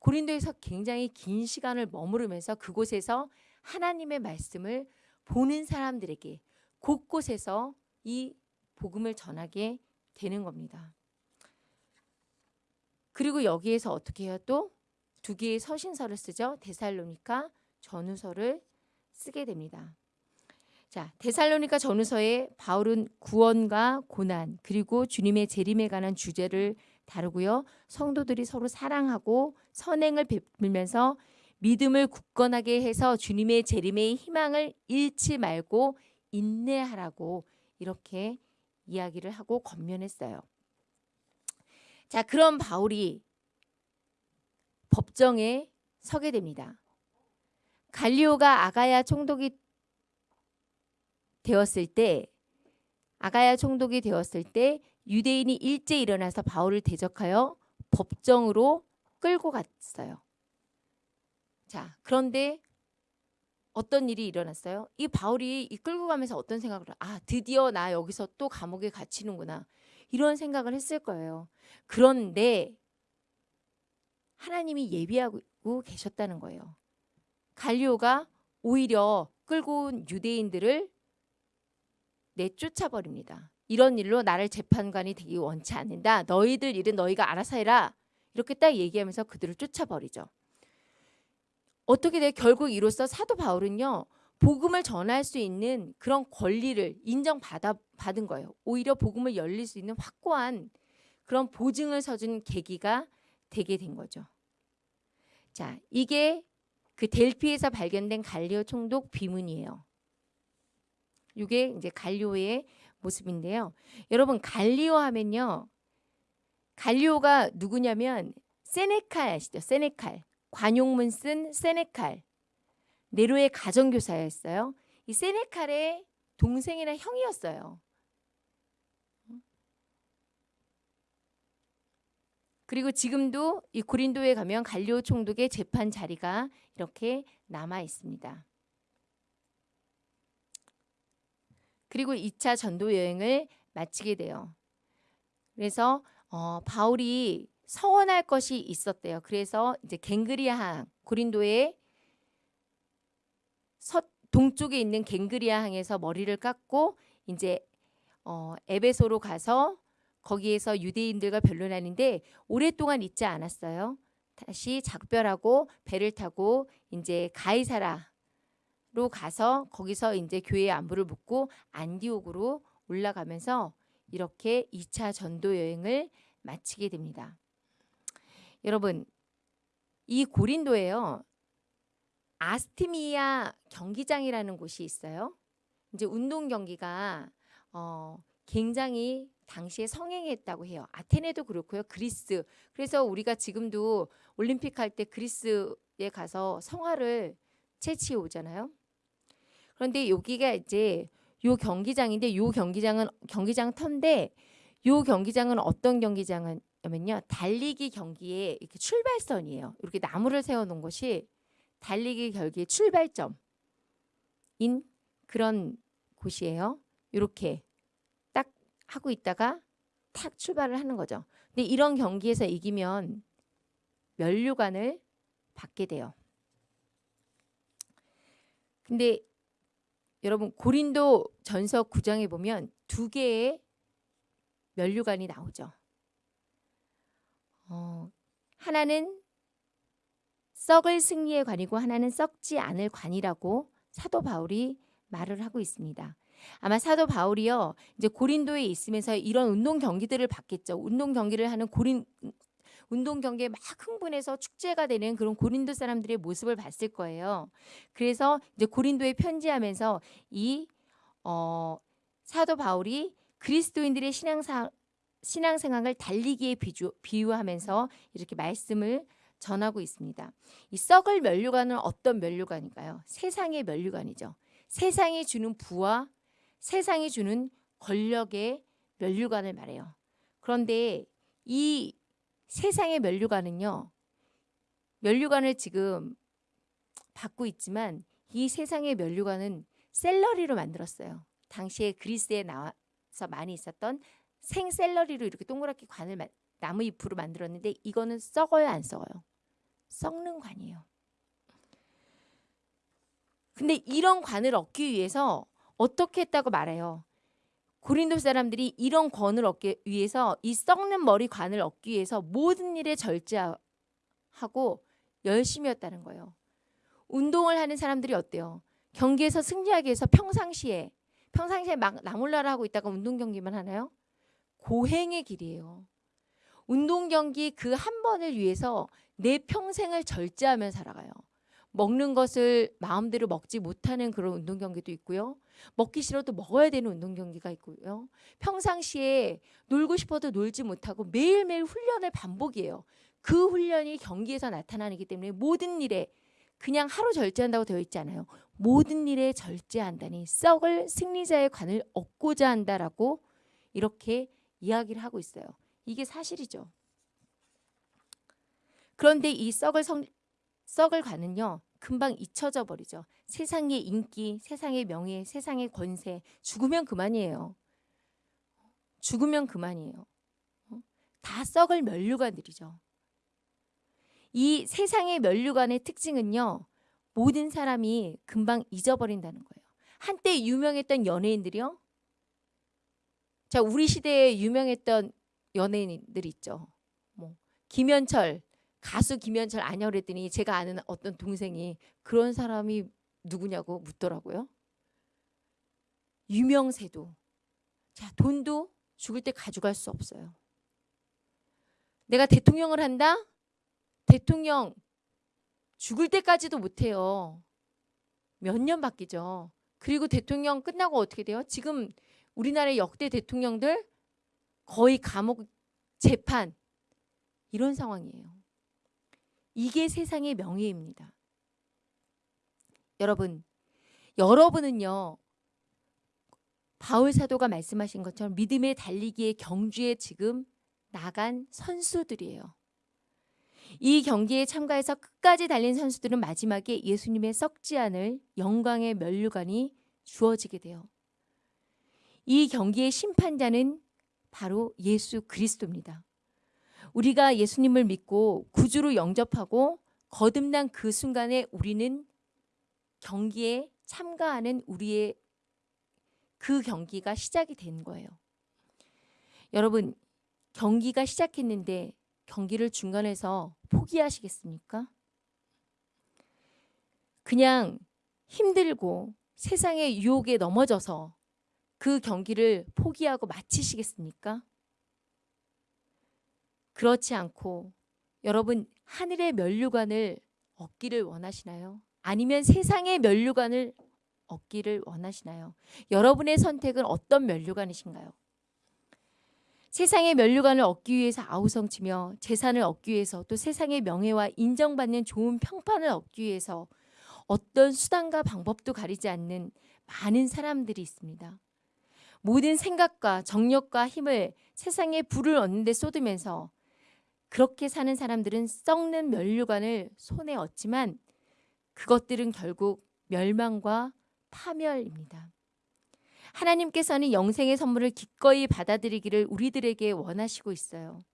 고린도에서 굉장히 긴 시간을 머무르면서 그곳에서 하나님의 말씀을 보는 사람들에게 곳곳에서 이 복음을 전하게 되는 겁니다. 그리고 여기에서 어떻게 해요? 또 두 개의 서신서를 쓰죠. 데살로니카 전후서를 쓰게 됩니다. 자, 데살로니카 전후서에 바울은 구원과 고난 그리고 주님의 재림에 관한 주제를 다루고요. 성도들이 서로 사랑하고 선행을 베풀면서 믿음을 굳건하게 해서 주님의 재림의 희망을 잃지 말고 인내하라고 이렇게 이야기를 하고 권면했어요. 자, 그런 바울이 법정에 서게 됩니다. 갈리오가 아가야 총독이 되었을 때 아가야 총독이 되었을 때 유대인이 일제 일어나서 바울을 대적하여 법정으로 끌고 갔어요. 자, 그런데 어떤 일이 일어났어요? 이 바울이 이 끌고 가면서 어떤 생각을 아, 드디어 나 여기서 또 감옥에 갇히는구나. 이런 생각을 했을 거예요. 그런데 하나님이 예비하고 계셨다는 거예요. 갈리오가 오히려 끌고 온 유대인들을 내쫓아 버립니다. 이런 일로 나를 재판관이 되기 원치 않는다. 너희들 일은 너희가 알아서 해라. 이렇게 딱 얘기하면서 그들을 쫓아버리죠. 어떻게 돼? 결국 이로써 사도 바울은요. 복음을 전할 수 있는 그런 권리를 인정받아 받은 거예요. 오히려 복음을 열릴 수 있는 확고한 그런 보증을 서준 계기가 되게 된 거죠. 자, 이게 그 델피에서 발견된 갈리오 총독 비문이에요. 이게 이제 갈리오의 모습인데요. 여러분 갈리오 하면요. 갈리오가 누구냐면 세네칼 아시죠? 세네칼. 관용문 쓴 세네칼. 네로의 가정교사였어요. 이 세네칼의 동생이나 형이었어요. 그리고 지금도 이 고린도에 가면 갈리오 총독의 재판 자리가 이렇게 남아 있습니다. 그리고 2차 전도 여행을 마치게 돼요. 그래서 어, 바울이 서원할 것이 있었대요. 그래서 이제 갱그리아항 고린도의 서, 동쪽에 있는 갱그리아항에서 머리를 깎고 이제 어, 에베소로 가서 거기에서 유대인들과 변론하는데 오랫동안 있지 않았어요. 다시 작별하고 배를 타고 이제 가이사라 로 가서 거기서 이제 교회 안부를 묻고 안디옥으로 올라가면서 이렇게 2차 전도 여행을 마치게 됩니다. 여러분 이 고린도에요. 아스티미아 경기장이라는 곳이 있어요. 이제 운동 경기가 어, 굉장히 당시에 성행했다고 해요. 아테네도 그렇고요. 그리스. 그래서 우리가 지금도 올림픽 할 때 그리스에 가서 성화를 채취해 오잖아요. 그런데 여기가 이제 요 경기장인데 요 경기장은 경기장 터인데 요 경기장은 어떤 경기장 이냐면요. 달리기 경기의 이렇게 출발선이에요. 이렇게 나무를 세워 놓은 것이 달리기 경기의 출발점인 그런 곳이에요. 이렇게 딱 하고 있다가 탁 출발을 하는 거죠. 근데 이런 경기에서 이기면 면류관을 받게 돼요. 근데 여러분 고린도 전서 9장에 보면 두 개의 면류관이 나오죠. 어, 하나는 썩을 승리의 관이고 하나는 썩지 않을 관이라고 사도 바울이 말을 하고 있습니다. 아마 사도 바울이요 이제 고린도에 있으면서 이런 운동 경기들을 봤겠죠. 운동 경기를 하는 고린 운동 경기에 막 흥분해서 축제가 되는 그런 고린도 사람들의 모습을 봤을 거예요. 그래서 이제 고린도에 편지하면서 이 어, 사도 바울이 그리스도인들의 신앙 사 신앙생활을 달리기에 비주, 비유하면서 이렇게 말씀을 전하고 있습니다. 이 썩을 면류관은 어떤 면류관인가요? 세상의 면류관이죠. 세상이 주는 부와 세상이 주는 권력의 면류관을 말해요. 그런데 이 세상의 면류관은요. 면류관을 지금 받고 있지만 이 세상의 면류관은 셀러리로 만들었어요. 당시에 그리스에 나와서 많이 있었던 생샐러리로 이렇게 동그랗게 관을 나무 잎으로 만들었는데 이거는 썩어요 안 썩어요? 썩는 관이에요. 근데 이런 관을 얻기 위해서 어떻게 했다고 말해요? 고린도 사람들이 이런 권을 얻기 위해서 이 썩는 머리 관을 얻기 위해서 모든 일에 절제하고 열심히 했다는 거예요. 운동을 하는 사람들이 어때요? 경기에서 승리하기 위해서 평상시에 평상시에 막 나몰라라 하고 있다가 운동 경기만 하나요? 고행의 길이에요. 운동 경기 그 한 번을 위해서 내 평생을 절제하며 살아가요. 먹는 것을 마음대로 먹지 못하는 그런 운동 경기도 있고요. 먹기 싫어도 먹어야 되는 운동 경기가 있고요. 평상시에 놀고 싶어도 놀지 못하고 매일매일 훈련을 반복이에요. 그 훈련이 경기에서 나타나기 때문에 모든 일에 그냥 하루 절제한다고 되어 있지 않아요. 모든 일에 절제한다니 썩을 승리자의 관을 얻고자 한다라고 이렇게 이야기를 하고 있어요. 이게 사실이죠. 그런데 이 썩을 성, 썩을 관은요. 금방 잊혀져 버리죠. 세상의 인기, 세상의 명예, 세상의 권세 죽으면 그만이에요. 죽으면 그만이에요. 어? 다 썩을 면류관들이죠. 이 세상의 면류관의 특징은요. 모든 사람이 금방 잊어버린다는 거예요. 한때 유명했던 연예인들이요. 자, 우리 시대에 유명했던 연예인들 있죠. 뭐 김현철 가수 김현철 아냐 그랬더니 제가 아는 어떤 동생이 그런 사람이 누구냐고 묻더라고요. 유명세도. 자, 돈도 죽을 때 가져갈 수 없어요. 내가 대통령을 한다? 대통령 죽을 때까지도 못해요. 몇 년 바뀌죠. 그리고 대통령 끝나고 어떻게 돼요? 지금 우리나라의 역대 대통령들 거의 감옥 재판 이런 상황이에요. 이게 세상의 명예입니다. 여러분, 여러분은요. 바울 사도가 말씀하신 것처럼 믿음의 달리기의 경주에 지금 나간 선수들이에요. 이 경기에 참가해서 끝까지 달린 선수들은 마지막에 예수님의 썩지 않을 영광의 면류관이 주어지게 돼요. 이 경기의 심판자는 바로 예수 그리스도입니다. 우리가 예수님을 믿고 구주로 영접하고 거듭난 그 순간에 우리는 경기에 참가하는 우리의 그 경기가 시작이 된 거예요. 여러분, 경기가 시작했는데 경기를 중간에서 포기하시겠습니까? 그냥 힘들고 세상의 유혹에 넘어져서 그 경기를 포기하고 마치시겠습니까? 그렇지 않고 여러분 하늘의 면류관을 얻기를 원하시나요? 아니면 세상의 면류관을 얻기를 원하시나요? 여러분의 선택은 어떤 면류관이신가요? 세상의 면류관을 얻기 위해서 아우성치며 재산을 얻기 위해서 또 세상의 명예와 인정받는 좋은 평판을 얻기 위해서 어떤 수단과 방법도 가리지 않는 많은 사람들이 있습니다. 모든 생각과 정력과 힘을 세상에 불을 얻는 데 쏟으면서 그렇게 사는 사람들은 썩는 면류관을 손에 얻지만 그것들은 결국 멸망과 파멸입니다. 하나님께서는 영생의 선물을 기꺼이 받아들이기를 우리들에게 원하시고 있어요.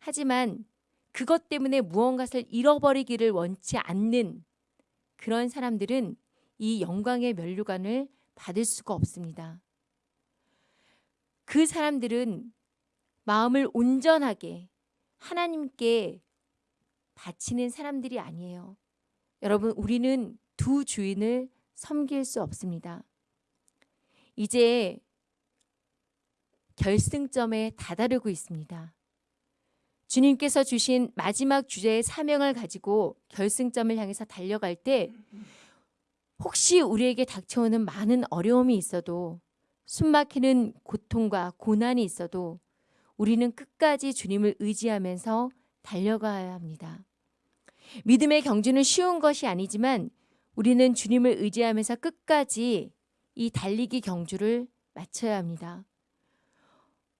하지만 그것 때문에 무언가를 잃어버리기를 원치 않는 그런 사람들은 이 영광의 면류관을 받을 수가 없습니다. 그 사람들은 마음을 온전하게 하나님께 바치는 사람들이 아니에요. 여러분, 우리는 두 주인을 섬길 수 없습니다. 이제 결승점에 다다르고 있습니다. 주님께서 주신 마지막 주제의 사명을 가지고 결승점을 향해서 달려갈 때 혹시 우리에게 닥쳐오는 많은 어려움이 있어도 숨막히는 고통과 고난이 있어도 우리는 끝까지 주님을 의지하면서 달려가야 합니다. 믿음의 경주는 쉬운 것이 아니지만 우리는 주님을 의지하면서 끝까지 이 달리기 경주를 마쳐야 합니다.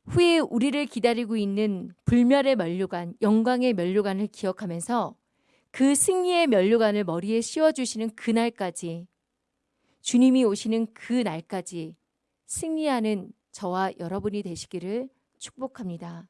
후에 우리를 기다리고 있는 불멸의 면류관, 영광의 면류관을 기억하면서 그 승리의 면류관을 머리에 씌워주시는 그날까지 주님이 오시는 그 날까지 승리하는 저와 여러분이 되시기를 축복합니다.